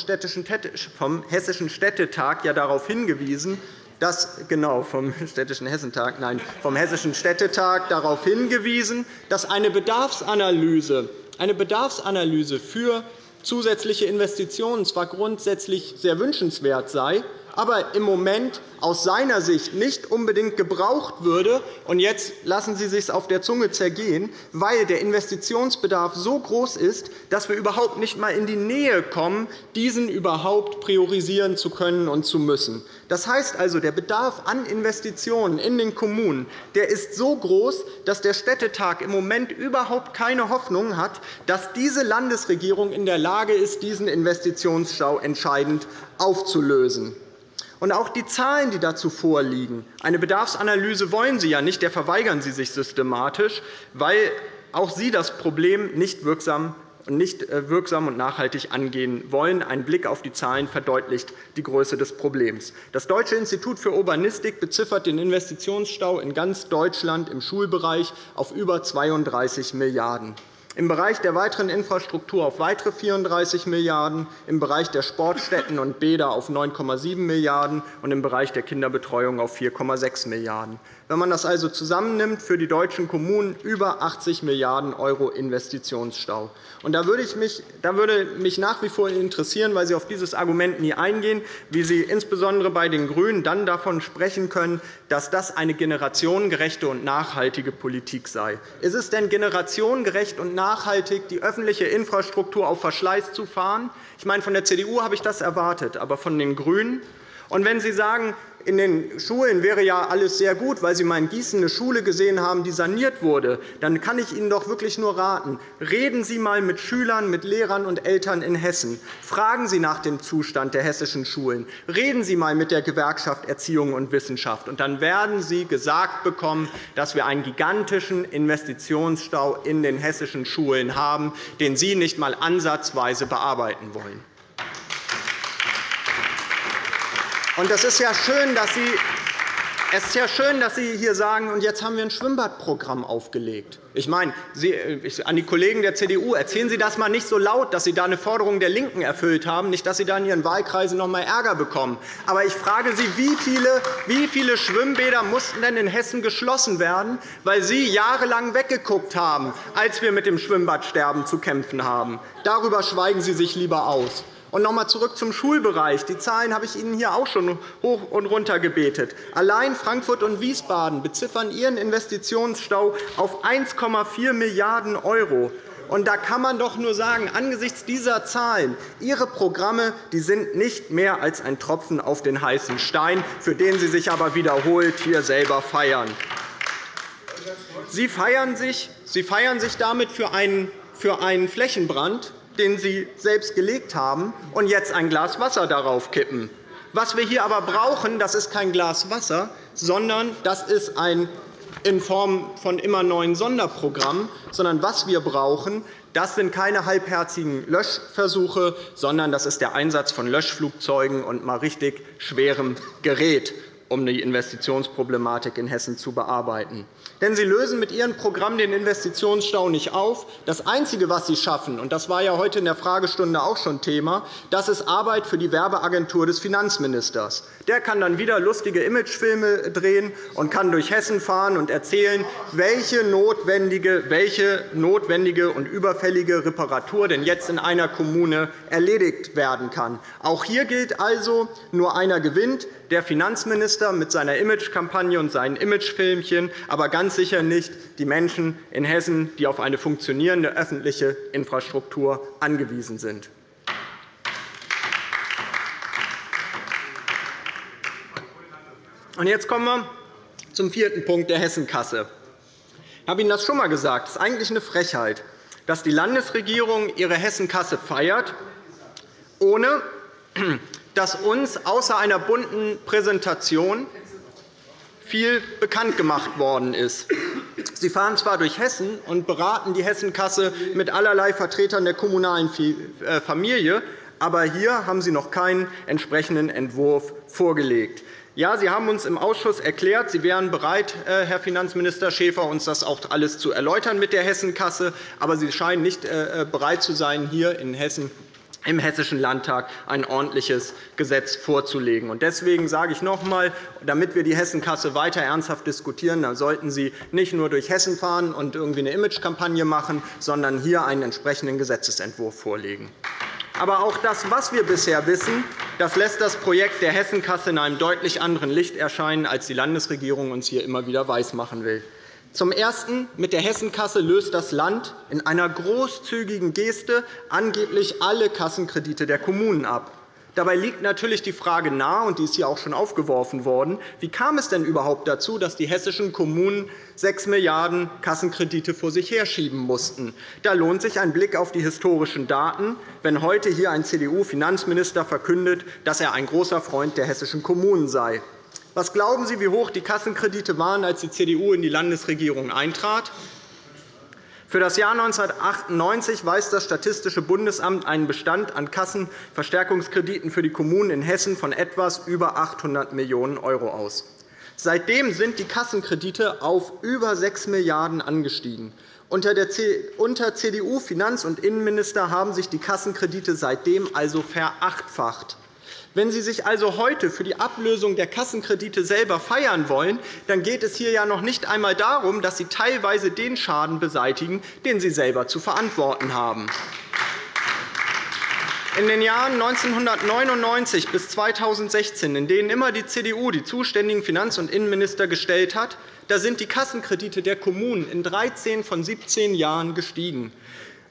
Hessischen Städtetag ja darauf hingewiesen, dass, genau, vom Städtischen Hessentag, nein, vom Hessischen Städtetag darauf hingewiesen, dass eine Bedarfsanalyse, eine Bedarfsanalyse für zusätzliche Investitionen zwar grundsätzlich sehr wünschenswert sei, aber im Moment aus seiner Sicht nicht unbedingt gebraucht würde. Und jetzt lassen Sie sich auf der Zunge zergehen, weil der Investitionsbedarf so groß ist, dass wir überhaupt nicht einmal in die Nähe kommen, diesen überhaupt priorisieren zu können und zu müssen. Das heißt also, der Bedarf an Investitionen in den Kommunen der ist so groß, dass der Städtetag im Moment überhaupt keine Hoffnung hat, dass diese Landesregierung in der Lage ist, diesen Investitionsstau entscheidend aufzulösen. Und auch die Zahlen, die dazu vorliegen. Eine Bedarfsanalyse wollen Sie ja nicht, der verweigern Sie sich systematisch, weil auch Sie das Problem nicht wirksam nicht äh, wirksam und nachhaltig angehen wollen. Ein Blick auf die Zahlen verdeutlicht die Größe des Problems. Das Deutsche Institut für Urbanistik beziffert den Investitionsstau in ganz Deutschland im Schulbereich auf über 32 Milliarden €, im Bereich der weiteren Infrastruktur auf weitere 34 Milliarden €, im Bereich der Sportstätten und Bäder auf 9,7 Milliarden € und im Bereich der Kinderbetreuung auf 4,6 Milliarden €. Wenn man das also zusammennimmt, für die deutschen Kommunen über 80 Milliarden € Investitionsstau. Und da würde, mich, da würde mich nach wie vor interessieren, weil Sie auf dieses Argument nie eingehen, wie Sie insbesondere bei den GRÜNEN dann davon sprechen können, dass das eine generationengerechte und nachhaltige Politik sei. Ist es denn generationengerecht und nachhaltig, die öffentliche Infrastruktur auf Verschleiß zu fahren? Ich meine, von der CDU habe ich das erwartet, aber von den GRÜNEN? Und wenn Sie sagen, in den Schulen wäre ja alles sehr gut, weil Sie mal in Gießen eine Schule gesehen haben, die saniert wurde, dann kann ich Ihnen doch wirklich nur raten, reden Sie einmal mit Schülern, mit Lehrern und Eltern in Hessen. Fragen Sie nach dem Zustand der hessischen Schulen. Reden Sie einmal mit der Gewerkschaft Erziehung und Wissenschaft. Und dann werden Sie gesagt bekommen, dass wir einen gigantischen Investitionsstau in den hessischen Schulen haben, den Sie nicht einmal ansatzweise bearbeiten wollen. Und das ist ja schön, dass Sie es ist ja schön, dass Sie hier sagen, und jetzt haben wir ein Schwimmbadprogramm aufgelegt. Ich meine, Sie, an die Kollegen der CDU, erzählen Sie das einmal nicht so laut, dass Sie da eine Forderung der LINKEN erfüllt haben, nicht, dass Sie da in Ihren Wahlkreisen noch einmal Ärger bekommen. Aber ich frage Sie, wie viele, wie viele Schwimmbäder mussten denn in Hessen geschlossen werden, weil Sie jahrelang weggeguckt haben, als wir mit dem Schwimmbadsterben zu kämpfen haben? Darüber schweigen Sie sich lieber aus. Und noch einmal zurück zum Schulbereich. Die Zahlen habe ich Ihnen hier auch schon hoch und runter gebetet. Allein Frankfurt und Wiesbaden beziffern ihren Investitionsstau auf 1,4 Milliarden €. Und da kann man doch nur sagen, angesichts dieser Zahlen, Ihre Programme die sind nicht mehr als ein Tropfen auf den heißen Stein, für den Sie sich aber wiederholt hier selber feiern. Sie feiern sich, Sie feiern sich damit für einen, für einen Flächenbrand, den Sie selbst gelegt haben, und jetzt ein Glas Wasser darauf kippen. Was wir hier aber brauchen, das ist kein Glas Wasser, sondern das ist ein in Form von immer neuen Sonderprogrammen, sondern was wir brauchen, das sind keine halbherzigen Löschversuche, sondern das ist der Einsatz von Löschflugzeugen und mal richtig schwerem Gerät um die Investitionsproblematik in Hessen zu bearbeiten. Denn Sie lösen mit Ihrem Programm den Investitionsstau nicht auf. Das Einzige, was Sie schaffen, und das war ja heute in der Fragestunde auch schon Thema, das ist Arbeit für die Werbeagentur des Finanzministers. Der kann dann wieder lustige Imagefilme drehen und kann durch Hessen fahren und erzählen, welche notwendige, welche notwendige und überfällige Reparatur denn jetzt in einer Kommune erledigt werden kann. Auch hier gilt also, nur einer gewinnt der Finanzminister mit seiner Imagekampagne und seinen Imagefilmchen, aber ganz sicher nicht die Menschen in Hessen, die auf eine funktionierende öffentliche Infrastruktur angewiesen sind. Jetzt kommen wir zum vierten Punkt der Hessenkasse. Ich habe Ihnen das schon einmal gesagt. Es ist eigentlich eine Frechheit, dass die Landesregierung ihre Hessenkasse feiert, ohne dass uns außer einer bunten Präsentation viel bekannt gemacht worden ist. Sie fahren zwar durch Hessen und beraten die Hessenkasse mit allerlei Vertretern der kommunalen äh, Familie, aber hier haben Sie noch keinen entsprechenden Entwurf vorgelegt. Ja, Sie haben uns im Ausschuss erklärt, Sie wären bereit, äh, Herr Finanzminister Schäfer, uns das auch alles zu erläutern mit der Hessenkasse. Aber Sie scheinen nicht äh, bereit zu sein, hier in Hessen im Hessischen Landtag ein ordentliches Gesetz vorzulegen. Deswegen sage ich noch einmal, damit wir die Hessenkasse weiter ernsthaft diskutieren, dann sollten Sie nicht nur durch Hessen fahren und irgendwie eine Imagekampagne machen, sondern hier einen entsprechenden Gesetzentwurf vorlegen. Aber auch das, was wir bisher wissen, das lässt das Projekt der Hessenkasse in einem deutlich anderen Licht erscheinen, als die Landesregierung uns hier immer wieder weismachen will. Zum Ersten. Mit der Hessenkasse löst das Land in einer großzügigen Geste angeblich alle Kassenkredite der Kommunen ab. Dabei liegt natürlich die Frage nahe, und die ist hier auch schon aufgeworfen worden, wie kam es denn überhaupt dazu, dass die hessischen Kommunen 6 Milliarden € Kassenkredite vor sich herschieben mussten? Da lohnt sich ein Blick auf die historischen Daten, wenn heute hier ein CDU-Finanzminister verkündet, dass er ein großer Freund der hessischen Kommunen sei. Was glauben Sie, wie hoch die Kassenkredite waren, als die CDU in die Landesregierung eintrat? Für das Jahr 1998 weist das Statistische Bundesamt einen Bestand an Kassenverstärkungskrediten für die Kommunen in Hessen von etwas über 800 Millionen € aus. Seitdem sind die Kassenkredite auf über 6 Milliarden € angestiegen. Unter CDU-Finanz- und Innenminister haben sich die Kassenkredite seitdem also verachtfacht. Wenn Sie sich also heute für die Ablösung der Kassenkredite selber feiern wollen, dann geht es hier ja noch nicht einmal darum, dass Sie teilweise den Schaden beseitigen, den Sie selber zu verantworten haben. In den Jahren 1999 bis 2016, in denen immer die CDU die zuständigen Finanz- und Innenminister gestellt hat, da sind die Kassenkredite der Kommunen in 13 von 17 Jahren gestiegen.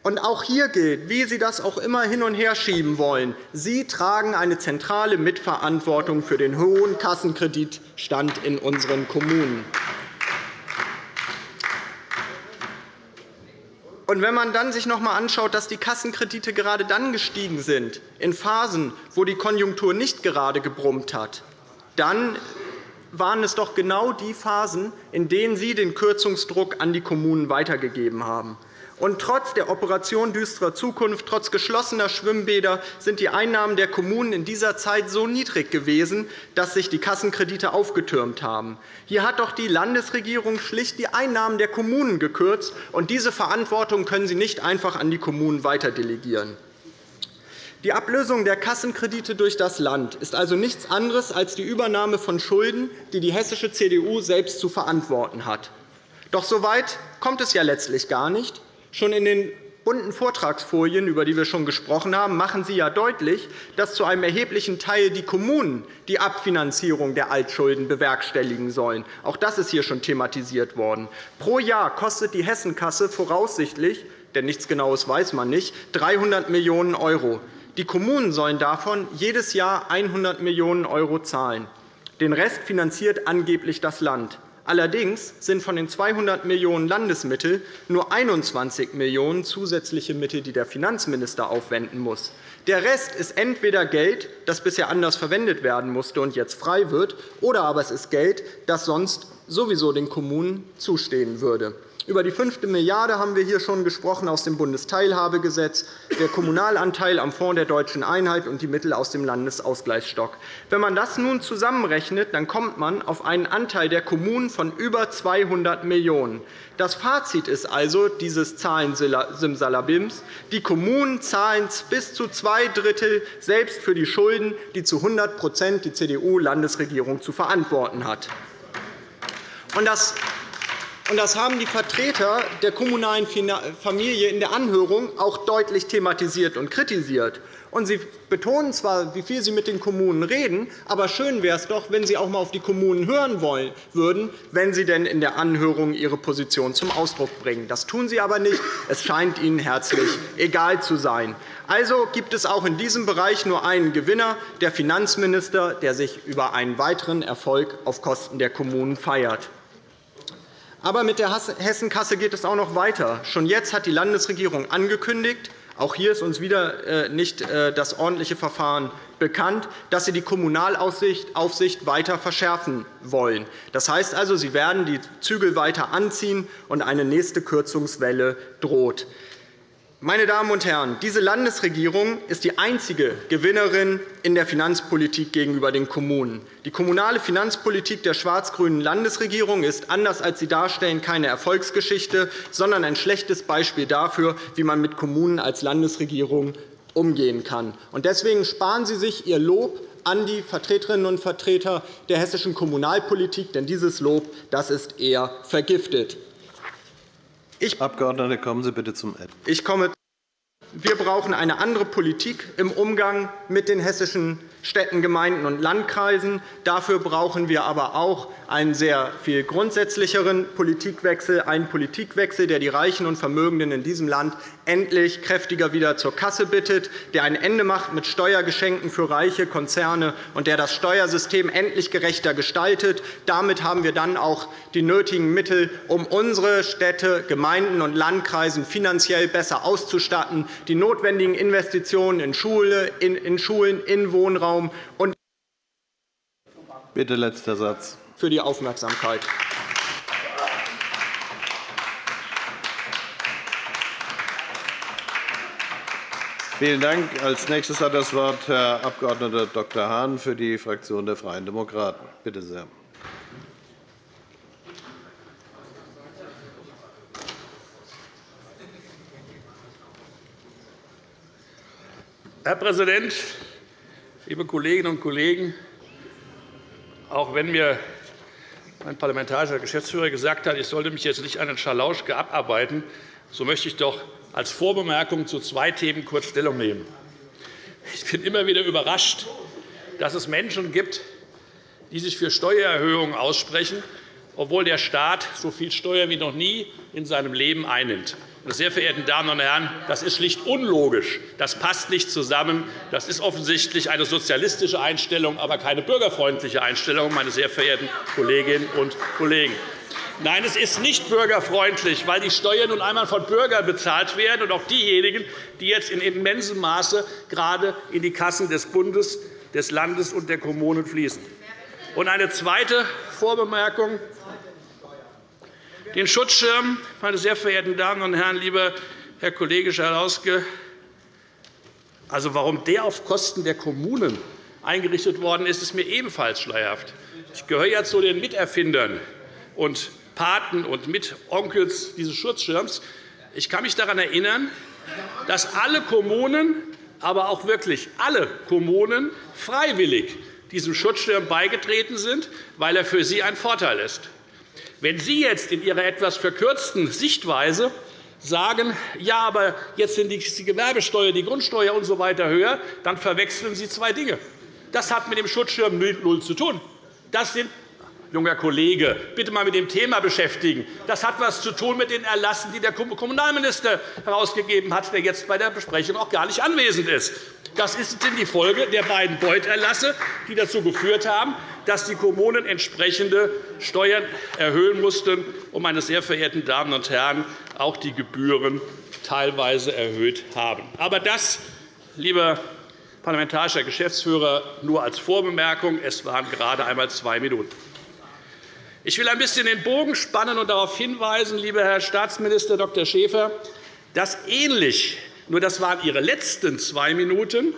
Und auch hier gilt, wie Sie das auch immer hin und her schieben wollen, Sie tragen eine zentrale Mitverantwortung für den hohen Kassenkreditstand in unseren Kommunen. Und wenn man dann sich noch einmal anschaut, dass die Kassenkredite gerade dann gestiegen sind, in Phasen, wo die Konjunktur nicht gerade gebrummt hat, dann waren es doch genau die Phasen, in denen Sie den Kürzungsdruck an die Kommunen weitergegeben haben. Und trotz der Operation Düstere Zukunft, trotz geschlossener Schwimmbäder sind die Einnahmen der Kommunen in dieser Zeit so niedrig gewesen, dass sich die Kassenkredite aufgetürmt haben. Hier hat doch die Landesregierung schlicht die Einnahmen der Kommunen gekürzt, und diese Verantwortung können Sie nicht einfach an die Kommunen weiterdelegieren. Die Ablösung der Kassenkredite durch das Land ist also nichts anderes als die Übernahme von Schulden, die die hessische CDU selbst zu verantworten hat. Doch so weit kommt es ja letztlich gar nicht. Schon in den bunten Vortragsfolien, über die wir schon gesprochen haben, machen Sie ja deutlich, dass zu einem erheblichen Teil die Kommunen die Abfinanzierung der Altschulden bewerkstelligen sollen. Auch das ist hier schon thematisiert worden. Pro Jahr kostet die Hessenkasse voraussichtlich, denn nichts Genaues weiß man nicht, 300 Millionen €. Die Kommunen sollen davon jedes Jahr 100 Millionen € zahlen. Den Rest finanziert angeblich das Land. Allerdings sind von den 200 Millionen € Landesmittel nur 21 Millionen € zusätzliche Mittel, die der Finanzminister aufwenden muss. Der Rest ist entweder Geld, das bisher anders verwendet werden musste und jetzt frei wird, oder aber es ist Geld, das sonst sowieso den Kommunen zustehen würde. Über die fünfte Milliarde haben wir hier schon gesprochen aus dem Bundesteilhabegesetz, der Kommunalanteil am Fonds der Deutschen Einheit und die Mittel aus dem Landesausgleichsstock. Wenn man das nun zusammenrechnet, dann kommt man auf einen Anteil der Kommunen von über 200 Millionen €. Das Fazit ist also dieses Zahlensimsalabims. Die Kommunen zahlen bis zu zwei Drittel selbst für die Schulden, die zu 100% die CDU-Landesregierung zu verantworten hat. Das das haben die Vertreter der kommunalen Familie in der Anhörung auch deutlich thematisiert und kritisiert. Sie betonen zwar, wie viel Sie mit den Kommunen reden, aber schön wäre es doch, wenn Sie auch einmal auf die Kommunen hören wollen würden, wenn Sie denn in der Anhörung Ihre Position zum Ausdruck bringen. Das tun Sie aber nicht. Es scheint Ihnen herzlich egal zu sein. Also gibt es auch in diesem Bereich nur einen Gewinner, der Finanzminister, der sich über einen weiteren Erfolg auf Kosten der Kommunen feiert. Aber mit der Hessenkasse geht es auch noch weiter. Schon jetzt hat die Landesregierung angekündigt, auch hier ist uns wieder äh, nicht äh, das ordentliche Verfahren bekannt, dass Sie die Kommunalaufsicht weiter verschärfen wollen. Das heißt also, Sie werden die Zügel weiter anziehen, und eine nächste Kürzungswelle droht. Meine Damen und Herren, diese Landesregierung ist die einzige Gewinnerin in der Finanzpolitik gegenüber den Kommunen. Die kommunale Finanzpolitik der schwarz-grünen Landesregierung ist, anders als Sie darstellen, keine Erfolgsgeschichte, sondern ein schlechtes Beispiel dafür, wie man mit Kommunen als Landesregierung umgehen kann. Deswegen sparen Sie sich Ihr Lob an die Vertreterinnen und Vertreter der hessischen Kommunalpolitik, denn dieses Lob das ist eher vergiftet. Ich, Abgeordnete, kommen Sie bitte zum Ende. Ich komme wir brauchen eine andere Politik im Umgang mit den hessischen Städten, Gemeinden und Landkreisen. Dafür brauchen wir aber auch einen sehr viel grundsätzlicheren Politikwechsel, einen Politikwechsel, der die Reichen und Vermögenden in diesem Land endlich kräftiger wieder zur Kasse bittet, der ein Ende macht mit Steuergeschenken für reiche Konzerne und der das Steuersystem endlich gerechter gestaltet. Damit haben wir dann auch die nötigen Mittel, um unsere Städte, Gemeinden und Landkreisen finanziell besser auszustatten, die notwendigen Investitionen in, Schule, in, in Schulen, in Wohnraum und Bitte letzter Satz. für die Aufmerksamkeit. Vielen Dank. Als nächstes hat das Wort Herr Abg. Dr. Hahn für die Fraktion der Freien Demokraten. Bitte sehr. Herr Präsident, liebe Kolleginnen und Kollegen! Auch wenn mir mein parlamentarischer Geschäftsführer gesagt hat, ich sollte mich jetzt nicht an den Schalauschke abarbeiten, so möchte ich doch als Vorbemerkung zu zwei Themen kurz Stellung nehmen. Ich bin immer wieder überrascht, dass es Menschen gibt, die sich für Steuererhöhungen aussprechen, obwohl der Staat so viel Steuern wie noch nie in seinem Leben einnimmt. Meine sehr verehrten Damen und Herren, das ist schlicht unlogisch. Das passt nicht zusammen. Das ist offensichtlich eine sozialistische Einstellung, aber keine bürgerfreundliche Einstellung, meine sehr verehrten Kolleginnen und Kollegen. Nein, es ist nicht bürgerfreundlich, weil die Steuern nun einmal von Bürgern bezahlt werden, und auch diejenigen, die jetzt in immensem Maße gerade in die Kassen des Bundes, des Landes und der Kommunen fließen. Und eine zweite Vorbemerkung den Schutzschirm, meine sehr verehrten Damen und Herren, lieber Herr Kollege Schalauske, also warum der auf Kosten der Kommunen eingerichtet worden ist, ist mir ebenfalls schleierhaft. Ich gehöre ja zu den Miterfindern und Paten und Mitonkels dieses Schutzschirms. Ich kann mich daran erinnern, dass alle Kommunen, aber auch wirklich alle Kommunen freiwillig diesem Schutzschirm beigetreten sind, weil er für sie ein Vorteil ist. Wenn Sie jetzt in Ihrer etwas verkürzten Sichtweise sagen, ja, aber jetzt sind die Gewerbesteuer, die Grundsteuer usw. So höher, dann verwechseln Sie zwei Dinge. Das hat mit dem Schutzschirm null zu tun. Das sind junger Kollege, bitte einmal mit dem Thema beschäftigen. Das hat etwas zu tun mit den Erlassen, die der Kommunalminister herausgegeben hat, der jetzt bei der Besprechung auch gar nicht anwesend ist. Das ist die Folge der beiden Beuterlasse, die dazu geführt haben, dass die Kommunen entsprechende Steuern erhöhen mussten und, meine sehr verehrten Damen und Herren, auch die Gebühren teilweise erhöht haben. Aber das, lieber parlamentarischer Geschäftsführer, nur als Vorbemerkung. Es waren gerade einmal zwei Minuten. Ich will ein bisschen den Bogen spannen und darauf hinweisen, lieber Herr Staatsminister Dr. Schäfer, dass ähnlich nur das waren Ihre letzten zwei Minuten.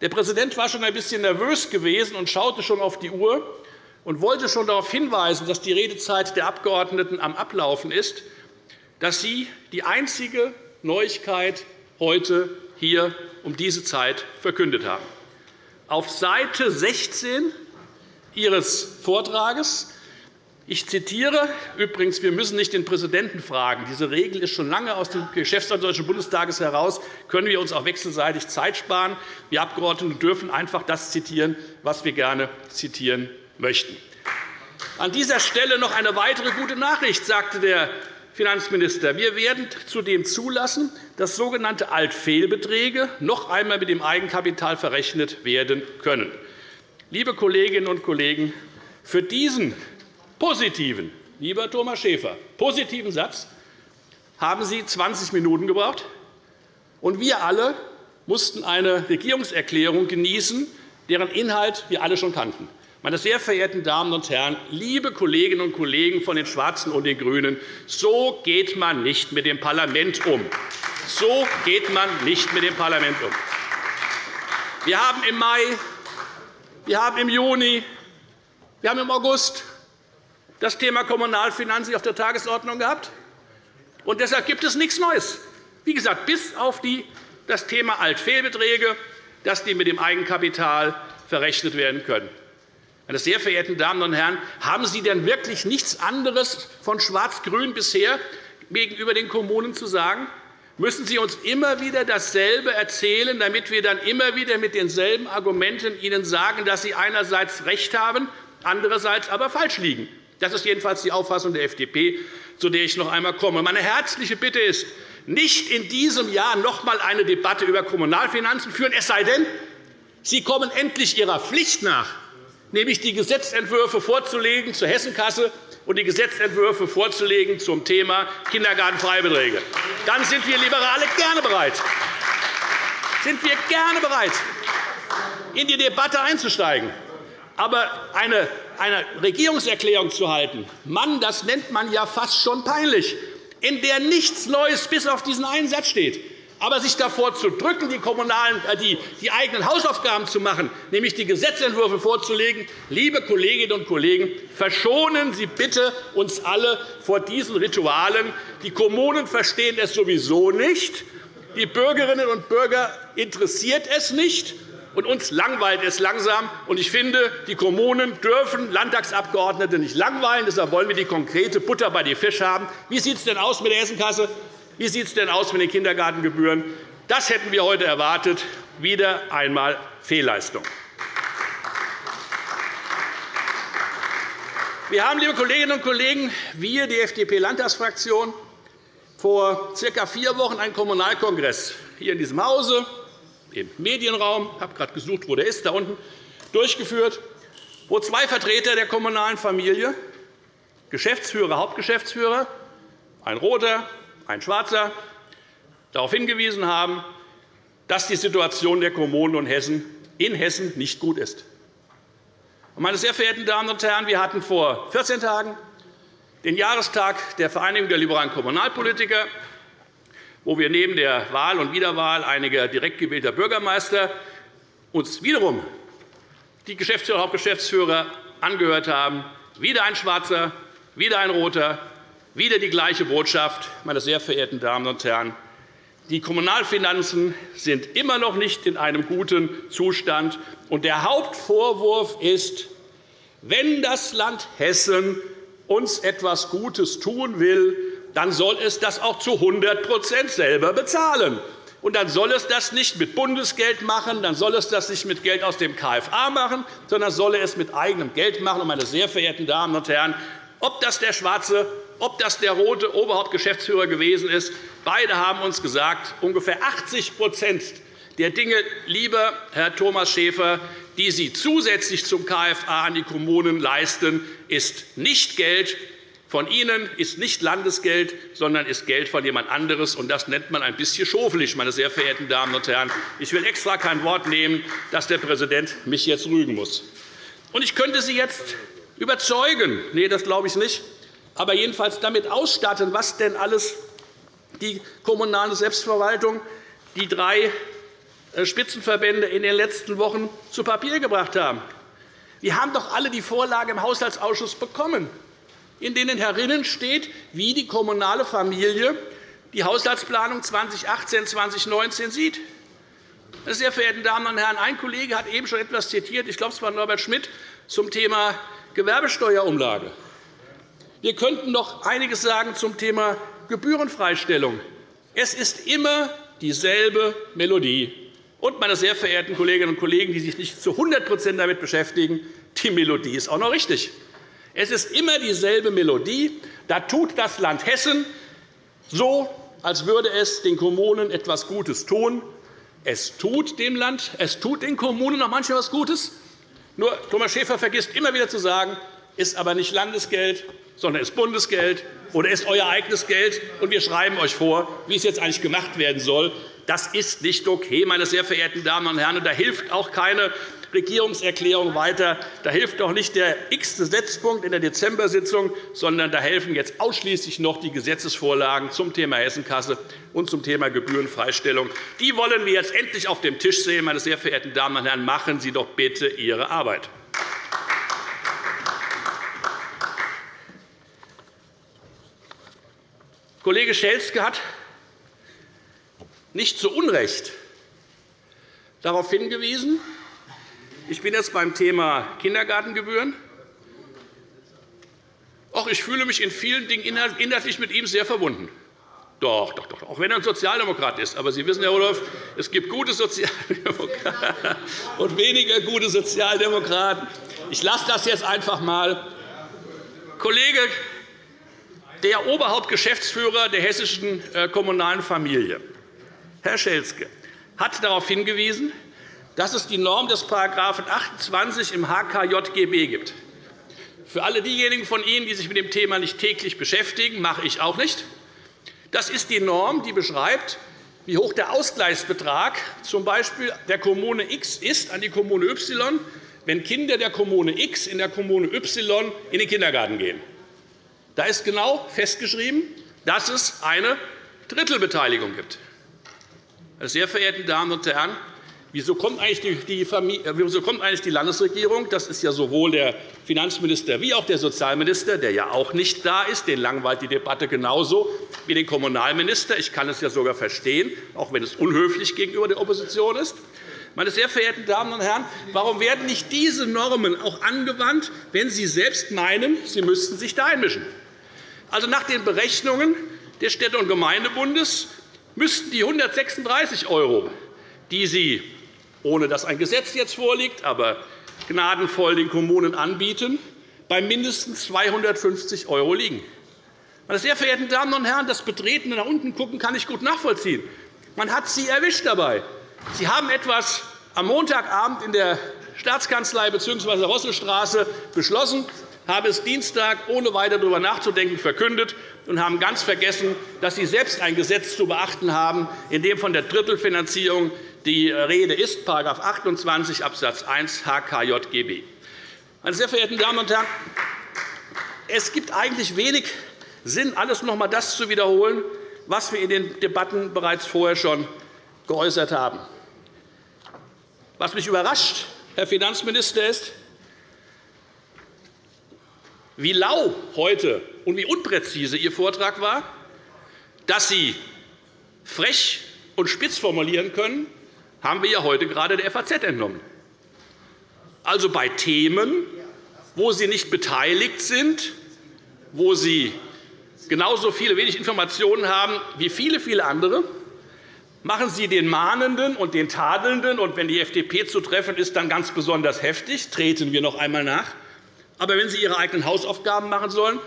Der Präsident war schon ein bisschen nervös gewesen und schaute schon auf die Uhr und wollte schon darauf hinweisen, dass die Redezeit der Abgeordneten am Ablaufen ist, dass Sie die einzige Neuigkeit heute hier um diese Zeit verkündet haben. Auf Seite 16 Ihres Vortrages ich zitiere übrigens, wir müssen nicht den Präsidenten fragen. Diese Regel ist schon lange aus dem Geschäftsordnung des Deutschen Bundestages heraus. Können wir uns auch wechselseitig Zeit sparen? Wir Abgeordnete dürfen einfach das zitieren, was wir gerne zitieren möchten. An dieser Stelle noch eine weitere gute Nachricht, sagte der Finanzminister. Wir werden zudem zulassen, dass sogenannte Altfehlbeträge noch einmal mit dem Eigenkapital verrechnet werden können. Liebe Kolleginnen und Kollegen, für diesen positiven, lieber Thomas Schäfer, positiven Satz haben Sie 20 Minuten gebraucht, und wir alle mussten eine Regierungserklärung genießen, deren Inhalt wir alle schon kannten. Meine sehr verehrten Damen und Herren, liebe Kolleginnen und Kollegen von den Schwarzen und den GRÜNEN, so geht man nicht mit dem Parlament um. So geht man nicht mit dem Parlament um. Wir haben im Mai, wir haben im Juni, wir haben im August das Thema Kommunalfinanzen auf der Tagesordnung gehabt. Und deshalb gibt es nichts Neues. Wie gesagt, bis auf das Thema Altfehlbeträge, dass die mit dem Eigenkapital verrechnet werden können. Meine sehr verehrten Damen und Herren, haben Sie denn wirklich nichts anderes von Schwarz-Grün bisher gegenüber den Kommunen zu sagen? müssen Sie uns immer wieder dasselbe erzählen, damit wir dann immer wieder mit denselben Argumenten Ihnen sagen, dass Sie einerseits recht haben, andererseits aber falsch liegen. Das ist jedenfalls die Auffassung der FDP, zu der ich noch einmal komme. Meine herzliche Bitte ist, nicht in diesem Jahr noch einmal eine Debatte über Kommunalfinanzen führen, es sei denn, Sie kommen endlich Ihrer Pflicht nach, nämlich die Gesetzentwürfe vorzulegen zur Hessenkasse und die Gesetzentwürfe vorzulegen zum Thema Kindergartenfreibeträge. Dann sind wir Liberale gerne bereit, sind wir gerne bereit, in die Debatte einzusteigen. Aber eine, eine Regierungserklärung zu halten, Mann, das nennt man ja fast schon peinlich, in der nichts Neues bis auf diesen einen Satz steht aber sich davor zu drücken, die, kommunalen, äh, die, die eigenen Hausaufgaben zu machen, nämlich die Gesetzentwürfe vorzulegen, liebe Kolleginnen und Kollegen, verschonen Sie bitte uns alle vor diesen Ritualen. Die Kommunen verstehen es sowieso nicht. Die Bürgerinnen und Bürger interessiert es nicht. Und uns langweilt es langsam. Ich finde, die Kommunen dürfen Landtagsabgeordnete nicht langweilen. Deshalb wollen wir die konkrete Butter bei den Fisch haben. Wie sieht es denn aus mit der Hessenkasse? Wie sieht es denn aus mit den Kindergartengebühren? Das hätten wir heute erwartet. Wieder einmal Fehlleistung. Wir haben, liebe Kolleginnen und Kollegen, wir, die FDP-Landtagsfraktion, vor ca. vier Wochen einen Kommunalkongress hier in diesem Hause, im Medienraum, ich habe gerade gesucht, wo der ist, da unten, durchgeführt, wo zwei Vertreter der kommunalen Familie, Geschäftsführer, Hauptgeschäftsführer, ein roter, ein Schwarzer, darauf hingewiesen haben, dass die Situation der Kommunen und Hessen in Hessen nicht gut ist. Meine sehr verehrten Damen und Herren, wir hatten vor 14 Tagen den Jahrestag der Vereinigung der liberalen Kommunalpolitiker, wo wir neben der Wahl und Wiederwahl einiger direkt gewählter Bürgermeister uns wiederum die Geschäftsführer und Hauptgeschäftsführer angehört haben, wieder ein Schwarzer, wieder ein Roter, wieder die gleiche Botschaft, meine sehr verehrten Damen und Herren. Die Kommunalfinanzen sind immer noch nicht in einem guten Zustand. Und der Hauptvorwurf ist, wenn das Land Hessen uns etwas Gutes tun will, dann soll es das auch zu 100% selber bezahlen. Und dann soll es das nicht mit Bundesgeld machen, dann soll es das nicht mit Geld aus dem KFA machen, sondern soll es mit eigenem Geld machen. Meine sehr verehrten Damen und Herren, ob das der schwarze ob das der rote Oberhauptgeschäftsführer gewesen ist. Beide haben uns gesagt, ungefähr 80% der Dinge, lieber Herr Thomas Schäfer, die Sie zusätzlich zum KFA an die Kommunen leisten, ist nicht Geld von Ihnen, ist nicht Landesgeld, sondern ist Geld von jemand anderes. Das nennt man ein bisschen schofelig, meine sehr verehrten Damen und Herren. Ich will extra kein Wort nehmen, dass der Präsident mich jetzt rügen muss. Ich könnte Sie jetzt überzeugen. Nein, das glaube ich nicht aber jedenfalls damit ausstatten, was denn alles die kommunale Selbstverwaltung, die drei äh, Spitzenverbände in den letzten Wochen zu Papier gebracht haben. Wir haben doch alle die Vorlage im Haushaltsausschuss bekommen, in denen herinnen steht, wie die kommunale Familie die Haushaltsplanung 2018-2019 sieht. Meine sehr verehrten Damen und Herren, ein Kollege hat eben schon etwas zitiert, ich glaube, es war Norbert Schmidt, zum Thema Gewerbesteuerumlage. Wir könnten noch einiges sagen zum Thema Gebührenfreistellung. Es ist immer dieselbe Melodie. Und, meine sehr verehrten Kolleginnen und Kollegen, die sich nicht zu 100% damit beschäftigen, die Melodie ist auch noch richtig. Es ist immer dieselbe Melodie. Da tut das Land Hessen so, als würde es den Kommunen etwas Gutes tun. Es tut dem Land, es tut den Kommunen noch manchmal etwas Gutes. Nur Thomas Schäfer vergisst immer wieder zu sagen, ist aber nicht Landesgeld, sondern ist Bundesgeld oder ist euer eigenes Geld, und wir schreiben euch vor, wie es jetzt eigentlich gemacht werden soll. Das ist nicht okay, meine sehr verehrten Damen und Herren. da hilft auch keine Regierungserklärung weiter. Da hilft auch nicht der x Gesetzpunkt in der Dezember-Sitzung, sondern da helfen jetzt ausschließlich noch die Gesetzesvorlagen zum Thema Hessenkasse und zum Thema Gebührenfreistellung. Die wollen wir jetzt endlich auf dem Tisch sehen. Meine sehr verehrten Damen und Herren, machen Sie doch bitte Ihre Arbeit. Kollege Schelzke hat nicht zu Unrecht darauf hingewiesen, ich bin jetzt beim Thema Kindergartengebühren. Auch ich fühle mich in vielen Dingen inhaltlich mit ihm sehr verbunden. Doch, doch, doch, auch wenn er ein Sozialdemokrat ist. Aber Sie wissen, Herr Rudolph, es gibt gute Sozialdemokraten und weniger gute Sozialdemokraten. Ich lasse das jetzt einfach einmal. Kollege, der Oberhauptgeschäftsführer der hessischen äh, kommunalen Familie, Herr Schelzke, hat darauf hingewiesen, dass es die Norm des § 28 im HKJGB gibt. Für alle diejenigen von Ihnen, die sich mit dem Thema nicht täglich beschäftigen, mache ich auch nicht. Das ist die Norm, die beschreibt, wie hoch der Ausgleichsbetrag z. B. der Kommune X ist an die Kommune Y, wenn Kinder der Kommune X in der Kommune Y in den Kindergarten gehen. Da ist genau festgeschrieben, dass es eine Drittelbeteiligung gibt. Meine sehr verehrten Damen und Herren, Wieso kommt, eigentlich die, äh, wieso kommt eigentlich die Landesregierung? Das ist ja sowohl der Finanzminister wie auch der Sozialminister, der ja auch nicht da ist. Den langweilt die Debatte genauso wie den Kommunalminister. Ich kann es ja sogar verstehen, auch wenn es unhöflich gegenüber der Opposition ist. Meine sehr verehrten Damen und Herren, warum werden nicht diese Normen auch angewandt, wenn Sie selbst meinen, Sie müssten sich da einmischen? Also nach den Berechnungen des Städte- und Gemeindebundes müssten die 136 €, die Sie ohne dass ein Gesetz jetzt vorliegt, aber gnadenvoll den Kommunen anbieten, bei mindestens 250 € liegen. Meine sehr verehrten Damen und Herren, das Betreten nach unten gucken kann ich gut nachvollziehen. Man hat Sie erwischt dabei. Sie haben etwas am Montagabend in der Staatskanzlei bzw. Rosselstraße beschlossen, haben es Dienstag ohne weiter darüber nachzudenken verkündet und haben ganz vergessen, dass Sie selbst ein Gesetz zu beachten haben, in dem von der Drittelfinanzierung die Rede ist, § 28 Abs. 1 HKJGB. Meine sehr verehrten Damen und Herren, es gibt eigentlich wenig Sinn, alles noch einmal das zu wiederholen, was wir in den Debatten bereits vorher schon geäußert haben. Was mich überrascht, Herr Finanzminister, ist, wie lau heute und wie unpräzise Ihr Vortrag war, dass Sie frech und spitz formulieren können, haben wir ja heute gerade der FAZ entnommen. Also bei Themen, wo Sie nicht beteiligt sind, wo Sie genauso viele wenig Informationen haben wie viele, viele andere, machen Sie den Mahnenden und den Tadelnden, und wenn die FDP zu treffen ist, dann ganz besonders heftig, treten wir noch einmal nach. Aber wenn Sie Ihre eigenen Hausaufgaben machen sollen,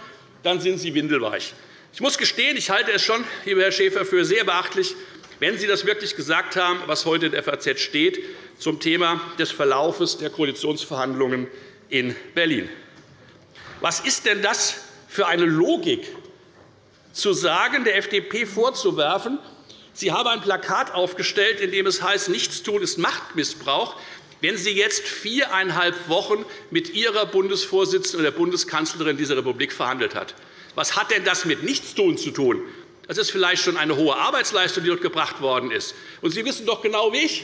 dann sind Sie windelweich. Ich muss gestehen, ich halte es schon, lieber Herr Schäfer, für sehr beachtlich, wenn Sie das wirklich gesagt haben, was heute in der FAZ steht, zum Thema des Verlaufes der Koalitionsverhandlungen in Berlin. Was ist denn das für eine Logik, zu sagen, der FDP vorzuwerfen, sie habe ein Plakat aufgestellt, in dem es heißt, Nichtstun ist Machtmissbrauch, wenn Sie jetzt viereinhalb Wochen mit Ihrer Bundesvorsitzenden oder der Bundeskanzlerin dieser Republik verhandelt hat. Was hat denn das mit Nichtstun zu tun? Das ist vielleicht schon eine hohe Arbeitsleistung, die dort gebracht worden ist. Und Sie wissen doch genau wie ich,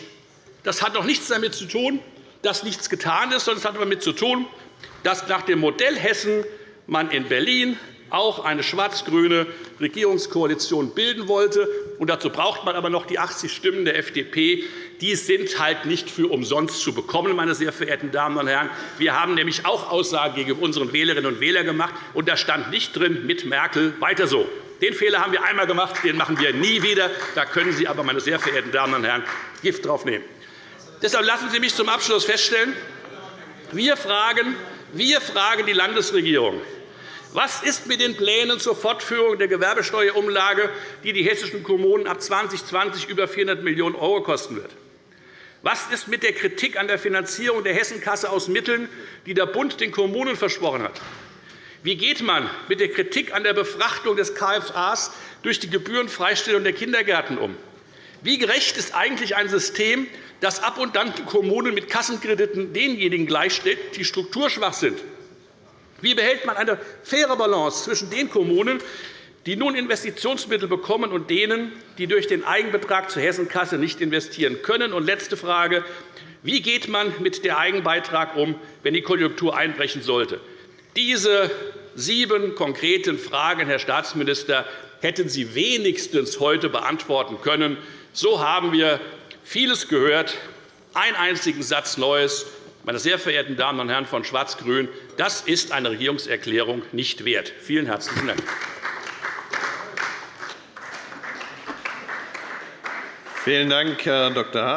das hat doch nichts damit zu tun, dass nichts getan ist, sondern es hat damit zu tun, dass nach dem Modell Hessen man in Berlin auch eine schwarz-grüne Regierungskoalition bilden wollte. Und dazu braucht man aber noch die 80 Stimmen der FDP. Die sind halt nicht für umsonst zu bekommen, meine sehr verehrten Damen und Herren. Wir haben nämlich auch Aussagen gegenüber unseren Wählerinnen und Wählern gemacht, und da stand nicht drin mit Merkel weiter so. Den Fehler haben wir einmal gemacht, den machen wir nie wieder. Da können Sie aber, meine sehr verehrten Damen und Herren, Gift drauf nehmen. Deshalb lassen Sie mich zum Abschluss feststellen, wir fragen, wir fragen die Landesregierung, was ist mit den Plänen zur Fortführung der Gewerbesteuerumlage, die die hessischen Kommunen ab 2020 über 400 Millionen € kosten wird? Was ist mit der Kritik an der Finanzierung der Hessenkasse aus Mitteln, die der Bund den Kommunen versprochen hat? Wie geht man mit der Kritik an der Befrachtung des KFAs durch die Gebührenfreistellung der Kindergärten um? Wie gerecht ist eigentlich ein System, das ab und an Kommunen mit Kassenkrediten denjenigen gleichstellt, die strukturschwach sind? Wie behält man eine faire Balance zwischen den Kommunen, die nun Investitionsmittel bekommen, und denen, die durch den Eigenbetrag zur Hessenkasse nicht investieren können? Und letzte Frage. Wie geht man mit dem Eigenbeitrag um, wenn die Konjunktur einbrechen sollte? Diese sieben konkreten Fragen, Herr Staatsminister, hätten Sie wenigstens heute beantworten können. So haben wir vieles gehört, einen einzigen Satz Neues. Meine sehr verehrten Damen und Herren von Schwarz-Grün, das ist eine Regierungserklärung nicht wert. Vielen herzlichen Dank. Vielen Dank, Herr Dr. Hahn.